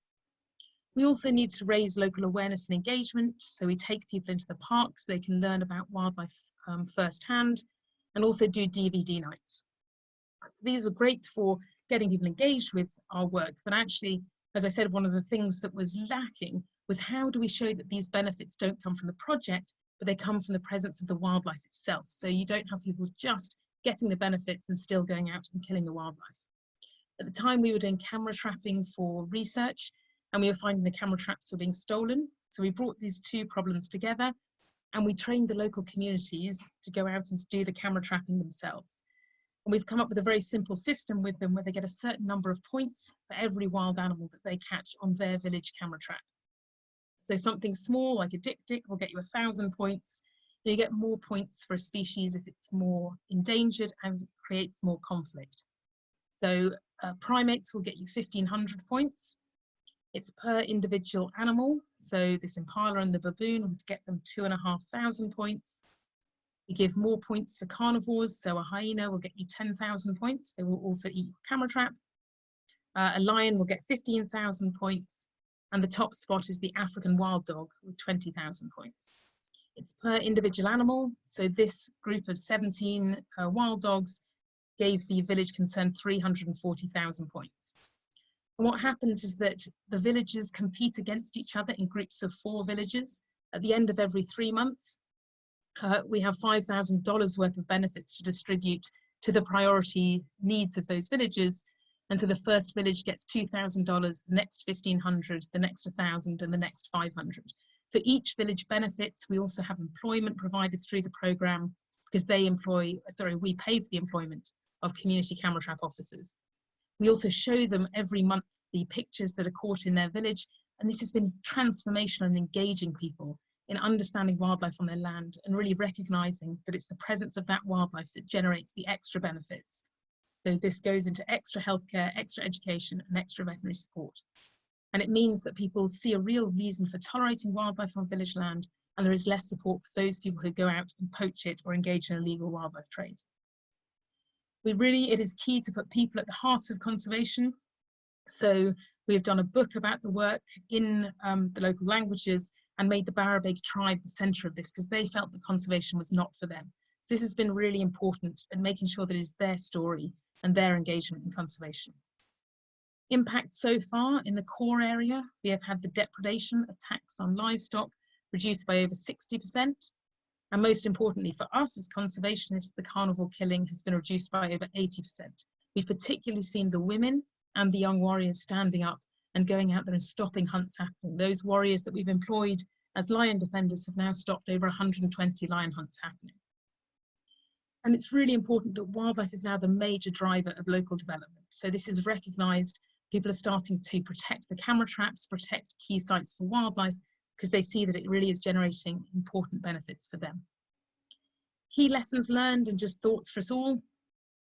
We also need to raise local awareness and engagement. So we take people into the parks, so they can learn about wildlife um, firsthand and also do DVD nights. So these were great for getting people engaged with our work, but actually, as I said, one of the things that was lacking was how do we show that these benefits don't come from the project, but they come from the presence of the wildlife itself. So you don't have people just getting the benefits and still going out and killing the wildlife. At the time, we were doing camera trapping for research, and we were finding the camera traps were being stolen. So we brought these two problems together, and we trained the local communities to go out and do the camera trapping themselves. We've come up with a very simple system with them where they get a certain number of points for every wild animal that they catch on their village camera trap. So something small like a dik-dik will get you a thousand points. You get more points for a species if it's more endangered and creates more conflict. So uh, primates will get you 1500 points. It's per individual animal. So this impala and the baboon would get them two and a half thousand points. We give more points for carnivores, so a hyena will get you 10,000 points. They will also eat your camera trap. Uh, a lion will get 15,000 points, and the top spot is the African wild dog with 20,000 points. It's per individual animal, so this group of 17 uh, wild dogs gave the village concerned 340,000 points. And what happens is that the villages compete against each other in groups of four villages. At the end of every three months, uh, we have $5,000 worth of benefits to distribute to the priority needs of those villages. And so the first village gets $2,000, the next 1,500, the next 1,000, and the next 500. So each village benefits. We also have employment provided through the program because they employ, sorry, we pay for the employment of community camera trap officers. We also show them every month the pictures that are caught in their village. And this has been transformational and engaging people in understanding wildlife on their land and really recognizing that it's the presence of that wildlife that generates the extra benefits. So this goes into extra healthcare, extra education and extra veterinary support. And it means that people see a real reason for tolerating wildlife on village land and there is less support for those people who go out and poach it or engage in illegal wildlife trade. We really, it is key to put people at the heart of conservation. So we've done a book about the work in um, the local languages and made the Barabaig tribe the centre of this because they felt that conservation was not for them. So this has been really important in making sure that it is their story and their engagement in conservation. Impact so far in the core area, we have had the depredation attacks on livestock reduced by over 60%. And most importantly for us as conservationists, the carnivore killing has been reduced by over 80%. We've particularly seen the women and the young warriors standing up and going out there and stopping hunts happening. Those warriors that we've employed as lion defenders have now stopped over 120 lion hunts happening. And it's really important that wildlife is now the major driver of local development. So this is recognised. People are starting to protect the camera traps, protect key sites for wildlife, because they see that it really is generating important benefits for them. Key lessons learned and just thoughts for us all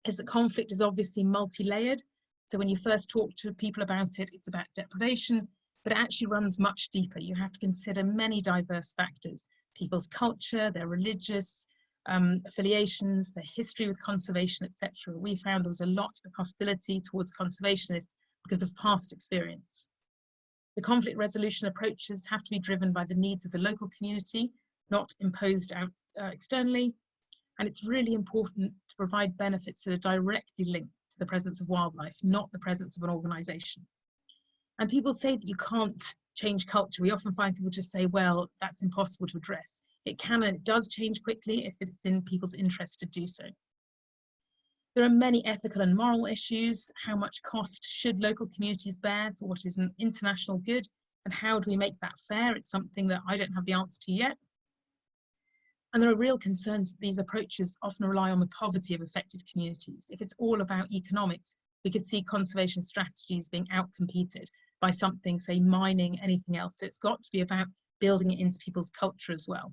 is that conflict is obviously multi-layered so when you first talk to people about it, it's about deprivation, but it actually runs much deeper. You have to consider many diverse factors, people's culture, their religious um, affiliations, their history with conservation, etc. We found there was a lot of hostility towards conservationists because of past experience. The conflict resolution approaches have to be driven by the needs of the local community, not imposed out uh, externally. And it's really important to provide benefits that are directly linked to the presence of wildlife, not the presence of an organization. And people say that you can't change culture. We often find people just say, well, that's impossible to address. It can and it does change quickly if it's in people's interest to do so. There are many ethical and moral issues. How much cost should local communities bear for what is an international good? And how do we make that fair? It's something that I don't have the answer to yet. And there are real concerns that these approaches often rely on the poverty of affected communities. If it's all about economics, we could see conservation strategies being outcompeted by something, say mining, anything else. So it's got to be about building it into people's culture as well.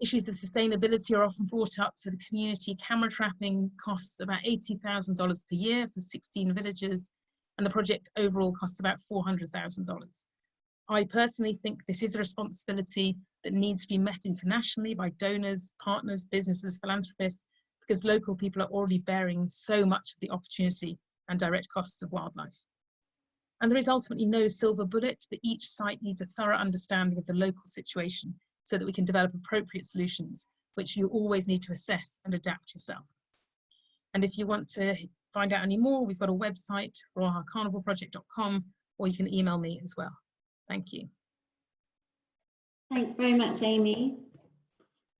Issues of sustainability are often brought up. So the community camera trapping costs about $80,000 per year for 16 villages, and the project overall costs about $400,000. I personally think this is a responsibility that needs to be met internationally by donors, partners, businesses, philanthropists, because local people are already bearing so much of the opportunity and direct costs of wildlife. And there is ultimately no silver bullet, but each site needs a thorough understanding of the local situation so that we can develop appropriate solutions, which you always need to assess and adapt yourself. And if you want to find out any more, we've got a website, ruahacarnivoreproject.com, or you can email me as well. Thank you. Thanks very much, Amy.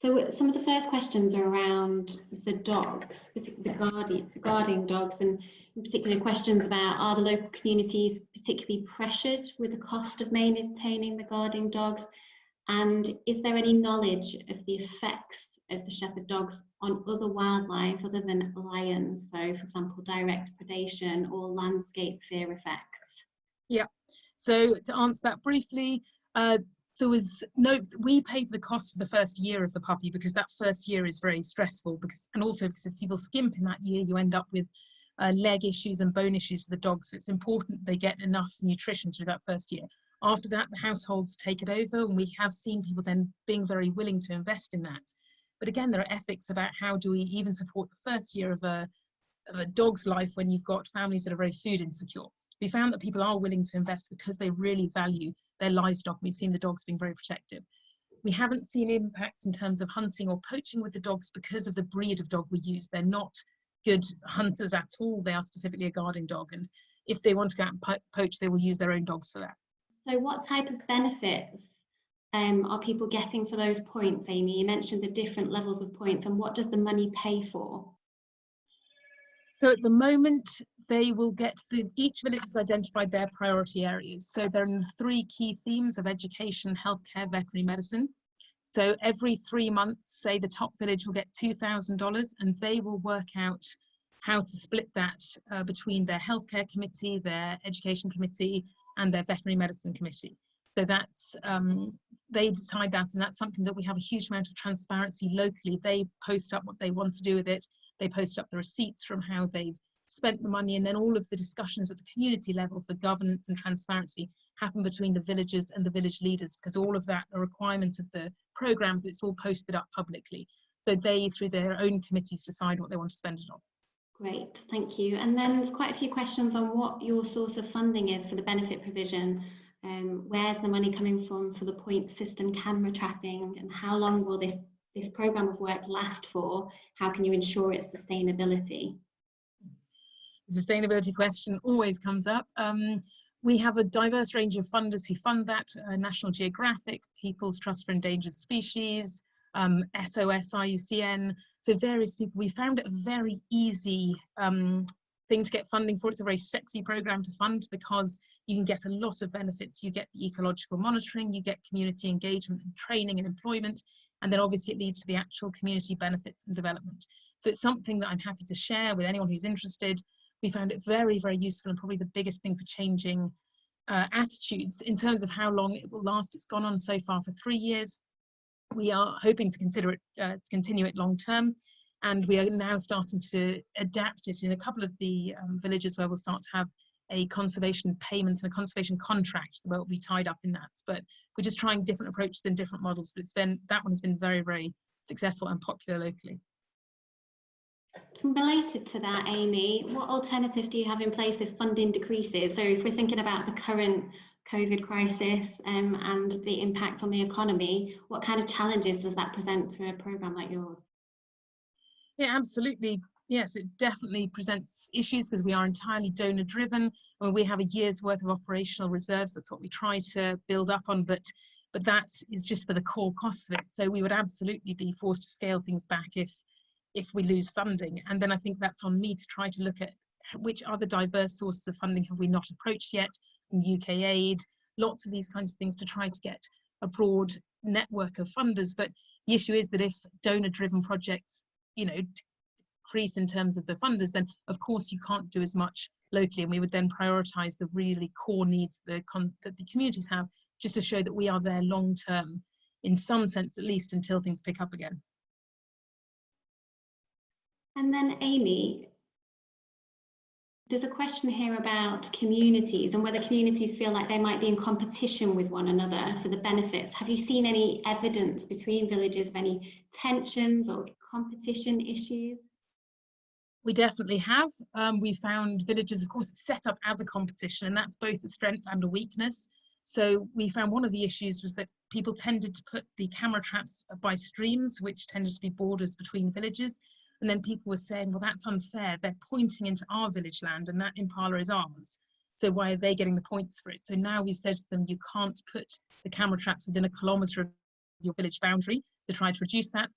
So some of the first questions are around the dogs, the guardian, the guarding dogs, and in particular questions about are the local communities particularly pressured with the cost of maintaining the guarding dogs? And is there any knowledge of the effects of the shepherd dogs on other wildlife other than lions? So for example, direct predation or landscape fear effects? Yeah, so to answer that briefly, uh, there was no, we pay for the cost of the first year of the puppy because that first year is very stressful because, and also because if people skimp in that year, you end up with uh, leg issues and bone issues for the dogs. So it's important they get enough nutrition through that first year. After that, the households take it over and we have seen people then being very willing to invest in that. But again, there are ethics about how do we even support the first year of a, of a dog's life when you've got families that are very food insecure. We found that people are willing to invest because they really value their livestock. We've seen the dogs being very protective. We haven't seen impacts in terms of hunting or poaching with the dogs because of the breed of dog we use. They're not good hunters at all. They are specifically a guarding dog. And if they want to go out and po poach, they will use their own dogs for that. So what type of benefits um, are people getting for those points, Amy? You mentioned the different levels of points and what does the money pay for? So at the moment, they will get the, each village has identified their priority areas. So there are three key themes of education, healthcare, veterinary medicine. So every three months, say the top village will get $2,000 and they will work out how to split that uh, between their healthcare committee, their education committee, and their veterinary medicine committee. So that's, um, they decide that, and that's something that we have a huge amount of transparency locally. They post up what they want to do with it. They post up the receipts from how they've spent the money, and then all of the discussions at the community level for governance and transparency happen between the villagers and the village leaders, because all of that, the requirement of the programs, it's all posted up publicly. So they, through their own committees, decide what they want to spend it on. Great, thank you. And then there's quite a few questions on what your source of funding is for the benefit provision. Um, where's the money coming from for the point system camera tracking and how long will this, this program of work last for? How can you ensure its sustainability? The sustainability question always comes up. Um, we have a diverse range of funders who fund that, uh, National Geographic, People's Trust for Endangered Species, um, SOS, IUCN, so various people. We found it a very easy um, thing to get funding for. It's a very sexy program to fund because you can get a lot of benefits. You get the ecological monitoring, you get community engagement and training and employment, and then obviously it leads to the actual community benefits and development. So it's something that I'm happy to share with anyone who's interested. We found it very, very useful and probably the biggest thing for changing uh, attitudes in terms of how long it will last. It's gone on so far for three years. We are hoping to consider it uh, to continue it long term and we are now starting to adapt it. In a couple of the um, villages where we'll start to have a conservation payment and a conservation contract that will be tied up in that. But we're just trying different approaches and different models but it's been that one has been very very successful and popular locally Related to that, Amy, what alternatives do you have in place if funding decreases? So if we're thinking about the current COVID crisis um, and the impact on the economy, what kind of challenges does that present to a programme like yours? Yeah, absolutely. Yes, it definitely presents issues because we are entirely donor driven. Mean, we have a year's worth of operational reserves. That's what we try to build up on, but but that is just for the core costs of it. So we would absolutely be forced to scale things back if if we lose funding. And then I think that's on me to try to look at which other diverse sources of funding have we not approached yet UK aid, lots of these kinds of things to try to get a broad network of funders. But the issue is that if donor driven projects, you know, decrease in terms of the funders, then of course you can't do as much locally. And we would then prioritize the really core needs the that the communities have just to show that we are there long term, in some sense at least, until things pick up again. And then Amy, there's a question here about communities and whether communities feel like they might be in competition with one another for the benefits. Have you seen any evidence between villages of any tensions or competition issues? We definitely have. Um, we found villages, of course, set up as a competition, and that's both a strength and a weakness. So we found one of the issues was that people tended to put the camera traps by streams, which tended to be borders between villages. And then people were saying, well, that's unfair. They're pointing into our village land and that impala is ours. So why are they getting the points for it? So now we've said to them, you can't put the camera traps within a kilometre of your village boundary to try to reduce that.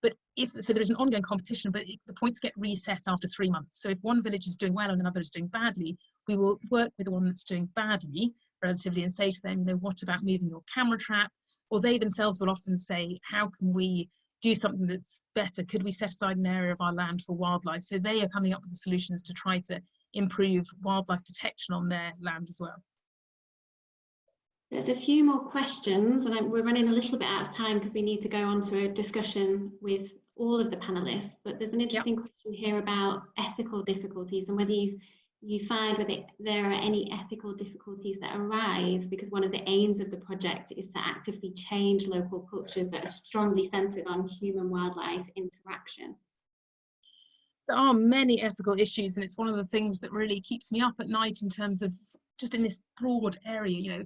But if, so there's an ongoing competition, but it, the points get reset after three months. So if one village is doing well and another is doing badly, we will work with the one that's doing badly relatively and say to them, you know, what about moving your camera trap? Or they themselves will often say, how can we do something that's better? Could we set aside an area of our land for wildlife? So they are coming up with the solutions to try to improve wildlife detection on their land as well. There's a few more questions and we're running a little bit out of time because we need to go on to a discussion with all of the panelists, but there's an interesting yep. question here about ethical difficulties and whether you've, you find whether there are any ethical difficulties that arise because one of the aims of the project is to actively change local cultures that are strongly centered on human wildlife interaction. there are many ethical issues and it's one of the things that really keeps me up at night in terms of just in this broad area you know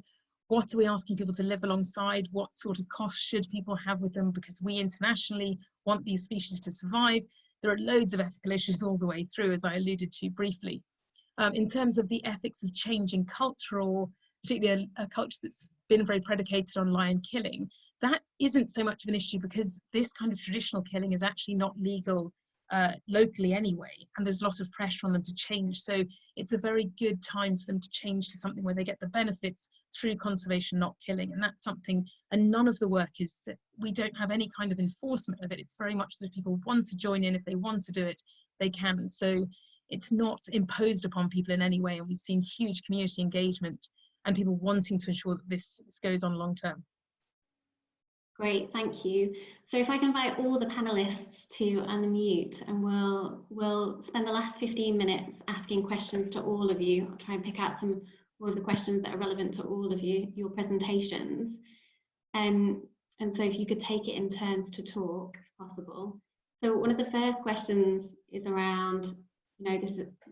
what are we asking people to live alongside? What sort of costs should people have with them? Because we internationally want these species to survive. There are loads of ethical issues all the way through as i alluded to briefly um, in terms of the ethics of changing culture or particularly a, a culture that's been very predicated on lion killing that isn't so much of an issue because this kind of traditional killing is actually not legal uh, locally anyway, and there's a lot of pressure on them to change. So it's a very good time for them to change to something where they get the benefits through conservation, not killing. And that's something, and none of the work is, we don't have any kind of enforcement of it. It's very much that if people want to join in, if they want to do it, they can. So it's not imposed upon people in any way. And we've seen huge community engagement and people wanting to ensure that this, goes on long term. Great, thank you. So if I can invite all the panelists to unmute and we'll, we'll spend the last 15 minutes asking questions to all of you. I'll try and pick out some of the questions that are relevant to all of you, your presentations. Um, and so if you could take it in turns to talk, if possible. So one of the first questions is around, you know,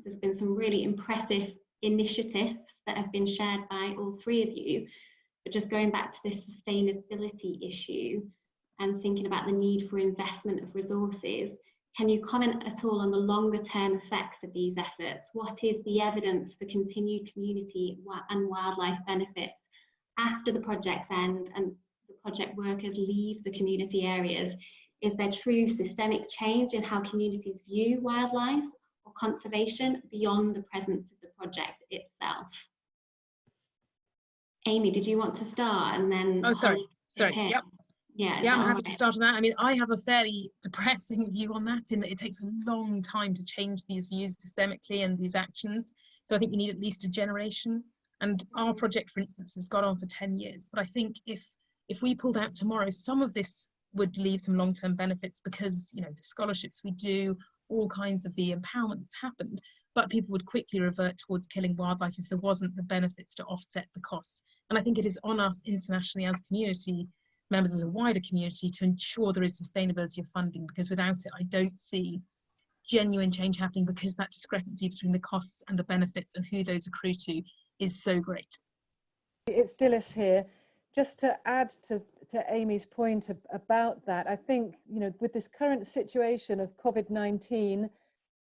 there's been some really impressive initiatives that have been shared by all three of you. But just going back to this sustainability issue and thinking about the need for investment of resources, can you comment at all on the longer term effects of these efforts? What is the evidence for continued community and wildlife benefits after the project's end and the project workers leave the community areas? Is there true systemic change in how communities view wildlife conservation beyond the presence of the project itself? Amy, did you want to start and then? Oh, sorry, sorry, yep. Yeah. Yeah, I'm happy to start on that. I mean, I have a fairly depressing view on that in that it takes a long time to change these views systemically and these actions. So I think you need at least a generation. And our mm-hmm. project, for instance, has gone on for 10 years. But I think if if we pulled out tomorrow, some of this would leave some long-term benefits because, you know, the scholarships we do, all kinds of the empowerment that's happened, but people would quickly revert towards killing wildlife if there wasn't the benefits to offset the costs. And I think it is on us internationally as community members as a wider community to ensure there is sustainability of funding because without it I don't see genuine change happening because that discrepancy between the costs and the benefits and who those accrue to is so great. It's Dilys here. Just to add to, to Amy's point ab- about that, I think, you know, with this current situation of COVID-19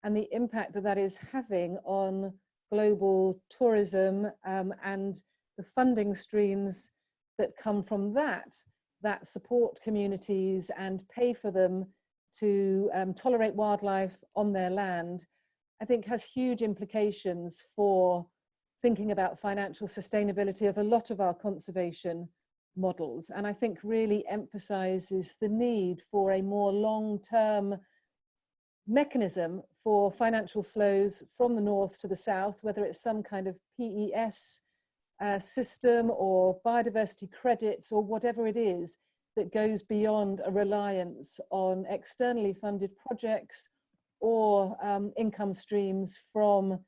and the impact that that is having on global tourism um, and the funding streams that come from that, that support communities and pay for them to um, tolerate wildlife on their land, I think has huge implications for thinking about financial sustainability of a lot of our conservation models and I think really emphasizes the need for a more long-term mechanism for financial flows from the north to the south, whether it's some kind of PES uh, system or biodiversity credits or whatever it is that goes beyond a reliance on externally funded projects or um, income streams from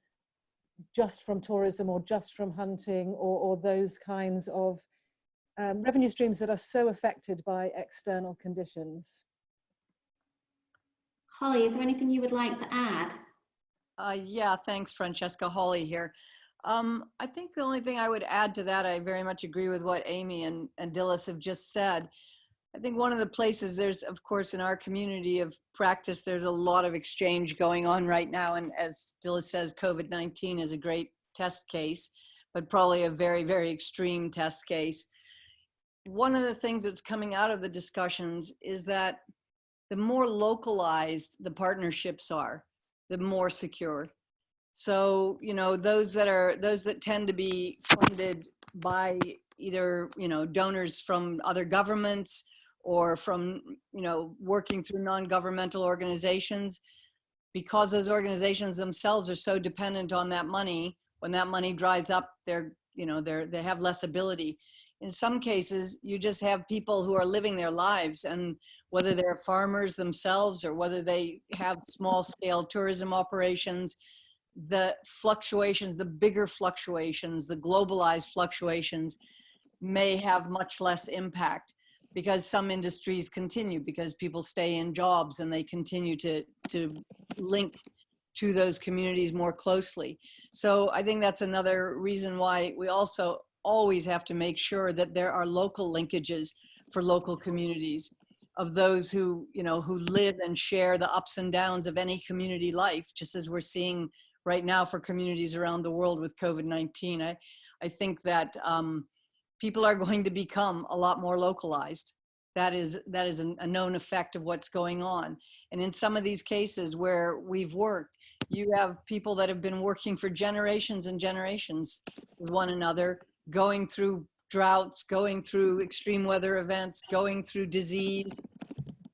just from tourism or just from hunting or, or those kinds of um, revenue streams that are so affected by external conditions. Holly, is there anything you would like to add? Uh, yeah, thanks, Francesca Holly here. Um, I think the only thing I would add to that, I very much agree with what Amy and, and Dilys have just said. I think one of the places there's, of course, in our community of practice, there's a lot of exchange going on right now. And as Dilys says, COVID-19 is a great test case, but probably a very, very extreme test case. One of the things that's coming out of the discussions is that the more localized the partnerships are, the more secure. So, you know, those that are, those that tend to be funded by either, you know, donors from other governments or from, you know, working through non-governmental organizations, because those organizations themselves are so dependent on that money, when that money dries up, they're, you know, they're, they have less ability. In some cases, you just have people who are living their lives and whether they're farmers themselves or whether they have small scale tourism operations, the fluctuations, the bigger fluctuations, the globalized fluctuations may have much less impact because some industries continue because people stay in jobs and they continue to to link to those communities more closely. So I think that's another reason why we also always have to make sure that there are local linkages for local communities of those who, you know, who live and share the ups and downs of any community life, just as we're seeing right now for communities around the world with COVID-19. I, I think that um, people are going to become a lot more localized. That is, that is an, a known effect of what's going on. And in some of these cases where we've worked, you have people that have been working for generations and generations with one another, going through droughts, going through extreme weather events, going through disease,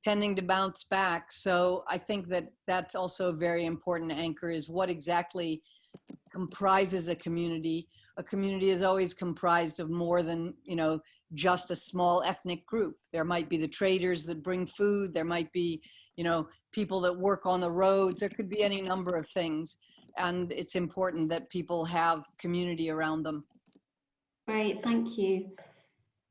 tending to bounce back. So I think that that's also a very important anchor is what exactly comprises a community. A community is always comprised of more than, you know, just a small ethnic group. There might be the traders that bring food. There might be, you know, people that work on the roads. There could be any number of things. And it's important that people have community around them. Great, thank you.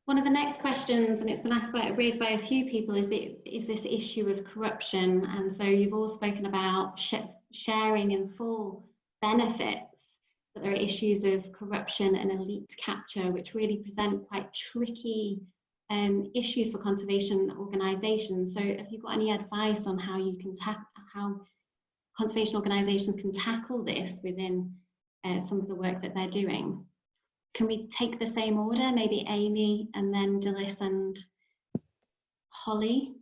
One of the next questions, and it's been asked by, raised by a few people, is, the, is this issue of corruption. And so you've all spoken about sh sharing in full benefits, but there are issues of corruption and elite capture, which really present quite tricky um, issues for conservation organisations. So have you got any advice on how you can how conservation organisations can tackle this within uh, some of the work that they're doing? Can we take the same order? Maybe Amy and then Dilys and Holly?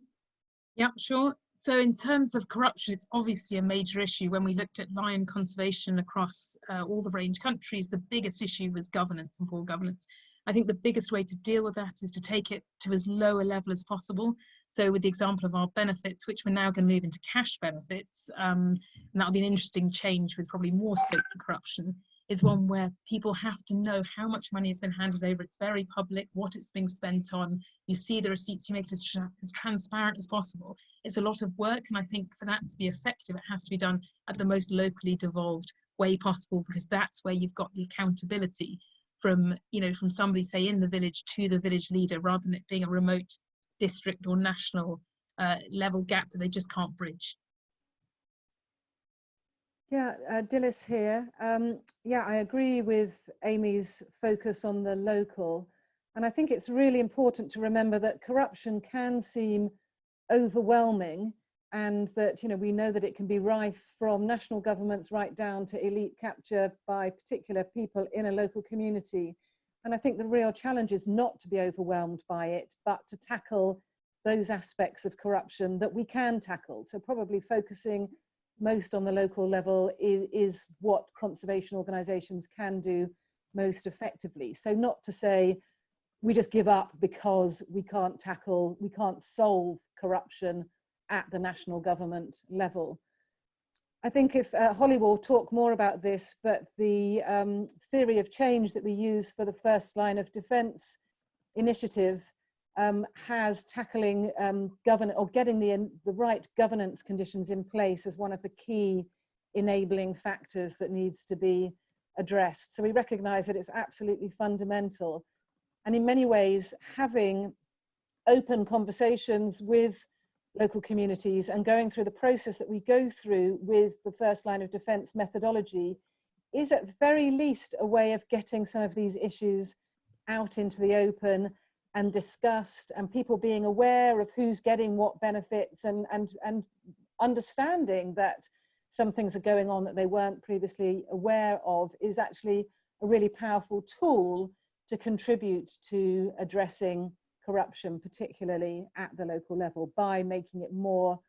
Yeah, sure. So in terms of corruption, it's obviously a major issue. When we looked at lion conservation across uh, all the range countries, the biggest issue was governance and poor governance. I think the biggest way to deal with that is to take it to as low a level as possible. So with the example of our benefits, which we're now going to move into cash benefits, um, and that'll be an interesting change with probably more scope for corruption, is one where people have to know how much money has been handed over. It's very public, what it's being spent on. You see the receipts, you make it as, as transparent as possible. It's a lot of work, and I think for that to be effective, it has to be done at the most locally devolved way possible, because that's where you've got the accountability from, you know, from somebody, say, in the village to the village leader, rather than it being a remote district or national uh, level gap that they just can't bridge. Yeah, uh, Dilys here. Um, yeah, I agree with Amy's focus on the local. And I think it's really important to remember that corruption can seem overwhelming and that, you know, we know that it can be rife from national governments right down to elite capture by particular people in a local community. And I think the real challenge is not to be overwhelmed by it, but to tackle those aspects of corruption that we can tackle. So probably focusing most on the local level is, is what conservation organisations can do most effectively. So not to say we just give up because we can't tackle, we can't solve corruption at the national government level. I think if uh, Holly will talk more about this, but the um, theory of change that we use for the first line of defence initiative um, has tackling um, govern or getting the, the right governance conditions in place as one of the key enabling factors that needs to be addressed. So we recognize that it's absolutely fundamental. And in many ways, having open conversations with local communities and going through the process that we go through with the first line of defense methodology is at very least a way of getting some of these issues out into the open and discussed and people being aware of who's getting what benefits and, and, and understanding that some things are going on that they weren't previously aware of is actually a really powerful tool to contribute to addressing corruption, particularly at the local level by making it more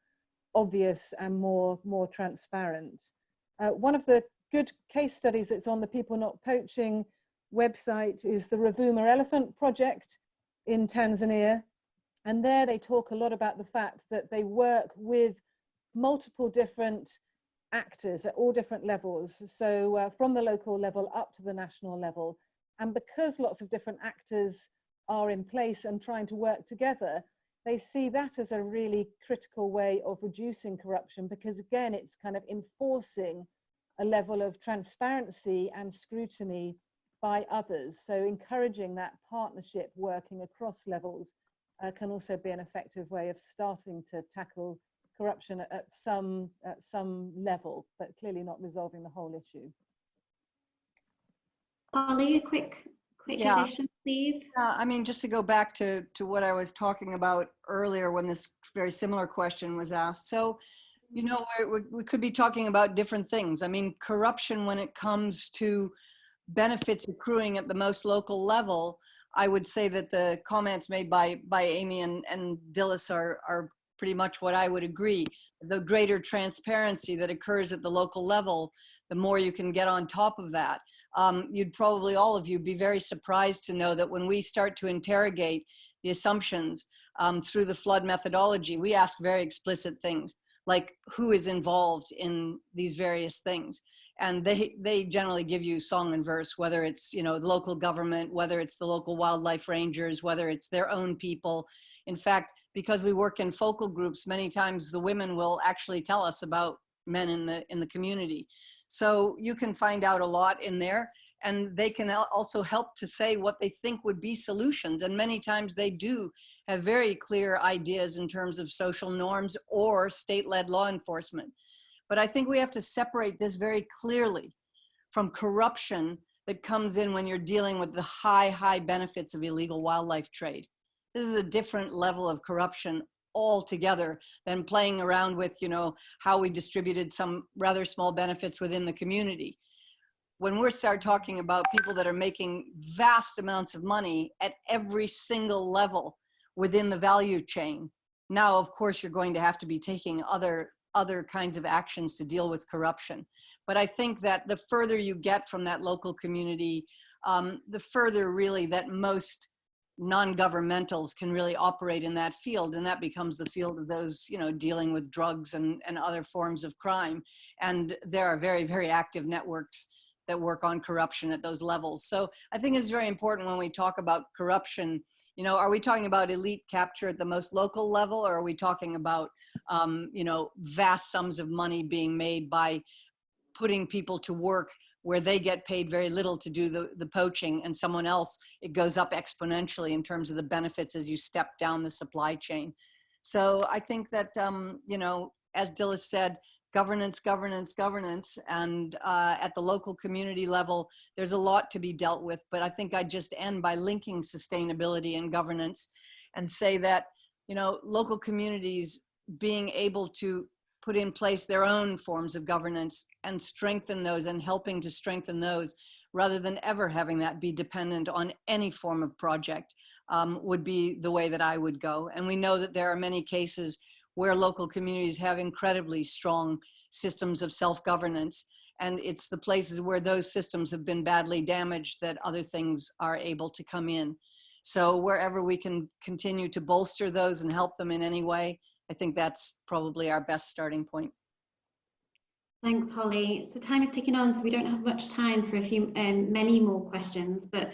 obvious and more, more transparent. Uh, one of the good case studies that's on the People Not Poaching website is the Ruvuma Elephant Project, in Tanzania. And there they talk a lot about the fact that they work with multiple different actors at all different levels. So uh, from the local level up to the national level. And because lots of different actors are in place and trying to work together, they see that as a really critical way of reducing corruption because again, it's kind of enforcing a level of transparency and scrutiny by others. So encouraging that partnership working across levels uh, can also be an effective way of starting to tackle corruption at, at some at some level, but clearly not resolving the whole issue. Holly, a quick, quick Yeah. addition, please. Uh, I mean, just to go back to, to what I was talking about earlier when this very similar question was asked. So, you know, we're- we we could be talking about different things. I mean, corruption when it comes to benefits accruing at the most local level, I would say that the comments made by, by Amy and, and Dilys are, are pretty much what I would agree. The greater transparency that occurs at the local level, the more you can get on top of that um, you'd probably all of you be very surprised to know that when we start to interrogate the assumptions um, through the FLoD methodology, we ask very explicit things like who is involved in these various things. And they, they generally give you song and verse, whether it's, you know, local government, whether it's the local wildlife rangers, whether it's their own people. In fact, because we work in focal groups, many times the women will actually tell us about men in the, in the community. So you can find out a lot in there and they can also help to say what they think would be solutions. And many times they do have very clear ideas in terms of social norms or state-led law enforcement. But I think we have to separate this very clearly from corruption that comes in when you're dealing with the high, high benefits of illegal wildlife trade. This is a different level of corruption altogether than playing around with, you know, how we distributed some rather small benefits within the community. When we start talking about people that are making vast amounts of money at every single level within the value chain, now of course you're going to have to be taking other other kinds of actions to deal with corruption. But I think that the further you get from that local community, um, the further really that most non-governmentals can really operate in that field and that becomes the field of those you know dealing with drugs and, and other forms of crime and there are very very active networks that work on corruption at those levels so i think it's very important when we talk about corruption you know are we talking about elite capture at the most local level or are we talking about um, you know vast sums of money being made by putting people to work where they get paid very little to do the, the poaching and someone else, it goes up exponentially in terms of the benefits as you step down the supply chain. So I think that, um, you know, as Dilys said, governance, governance, governance, and uh, at the local community level, there's a lot to be dealt with. But I think I'd just end by linking sustainability and governance and say that, you know, local communities being able to put in place their own forms of governance and strengthen those and helping to strengthen those rather than ever having that be dependent on any form of project um, would be the way that I would go. And we know that there are many cases where local communities have incredibly strong systems of self-governance. And it's the places where those systems have been badly damaged that other things are able to come in. So wherever we can continue to bolster those and help them in any way, I think that's probably our best starting point. Thanks, Holly. So time is ticking on, so we don't have much time for a few, um, many more questions. But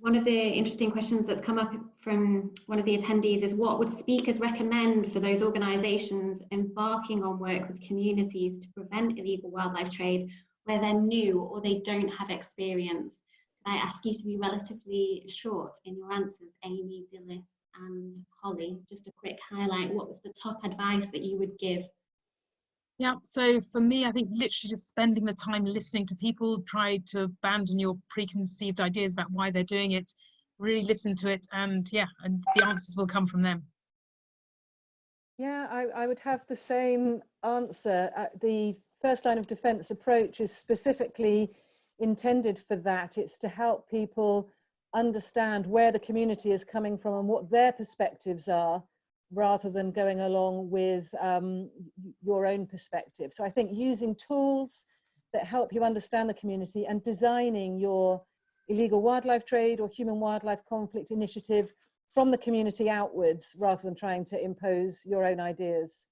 one of the interesting questions that's come up from one of the attendees is what would speakers recommend for those organisations embarking on work with communities to prevent illegal wildlife trade where they're new or they don't have experience? Can I ask you to be relatively short in your answers, Amy, Dilys and Holly? Just a quick highlight. What was the top advice that you would give Yeah, so for me, I think literally just spending the time listening to people, try to abandon your preconceived ideas about why they're doing it, really listen to it, and yeah, and the answers will come from them. Yeah, I, I would have the same answer. Uh, the first line of defense approach is specifically intended for that. It's to help people understand where the community is coming from and what their perspectives are rather than going along with um, your own perspective. So I think using tools that help you understand the community and designing your illegal wildlife trade or human wildlife conflict initiative from the community outwards rather than trying to impose your own ideas.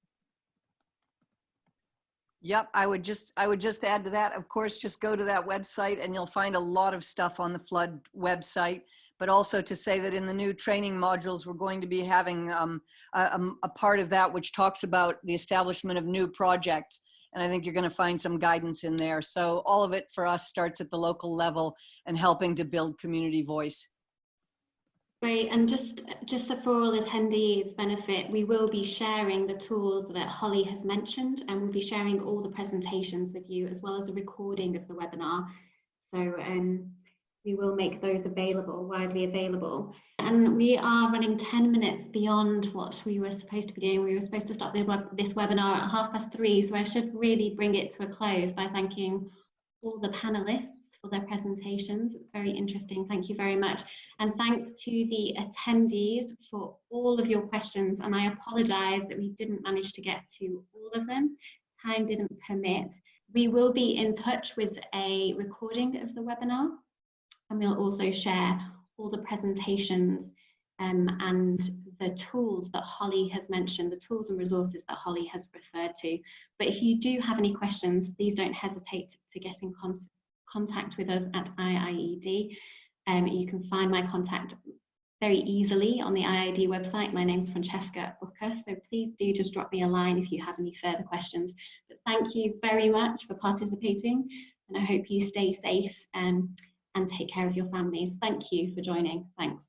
Yep, I would just I would just add to that. Of course, just go to that website and you'll find a lot of stuff on the FLoD website. But also to say that in the new training modules, we're going to be having um, a, a part of that which talks about the establishment of new projects And I think you're going to find some guidance in there. So all of it for us starts at the local level and helping to build community voice. Great, and just just for all attendees' benefit, we will be sharing the tools that Holly has mentioned, and we'll be sharing all the presentations with you as well as a recording of the webinar. So um, we will make those available, widely available. And we are running 10 minutes beyond what we were supposed to be doing. We were supposed to start the web this webinar at half past three, so I should really bring it to a close by thanking all the panelists for their presentations. Very interesting. Thank you very much. And thanks to the attendees for all of your questions. And I apologize that we didn't manage to get to all of them. Time didn't permit. We will be in touch with a recording of the webinar and we'll also share all the presentations um, and the tools that Holly has mentioned, the tools and resources that Holly has referred to. But if you do have any questions, please don't hesitate to get in con contact with us at IIED. Um, you can find my contact very easily on the IIED website. My name's Francesca Booker, so please do just drop me a line if you have any further questions. But thank you very much for participating and I hope you stay safe um, and take care of your families. Thank you for joining. Thanks.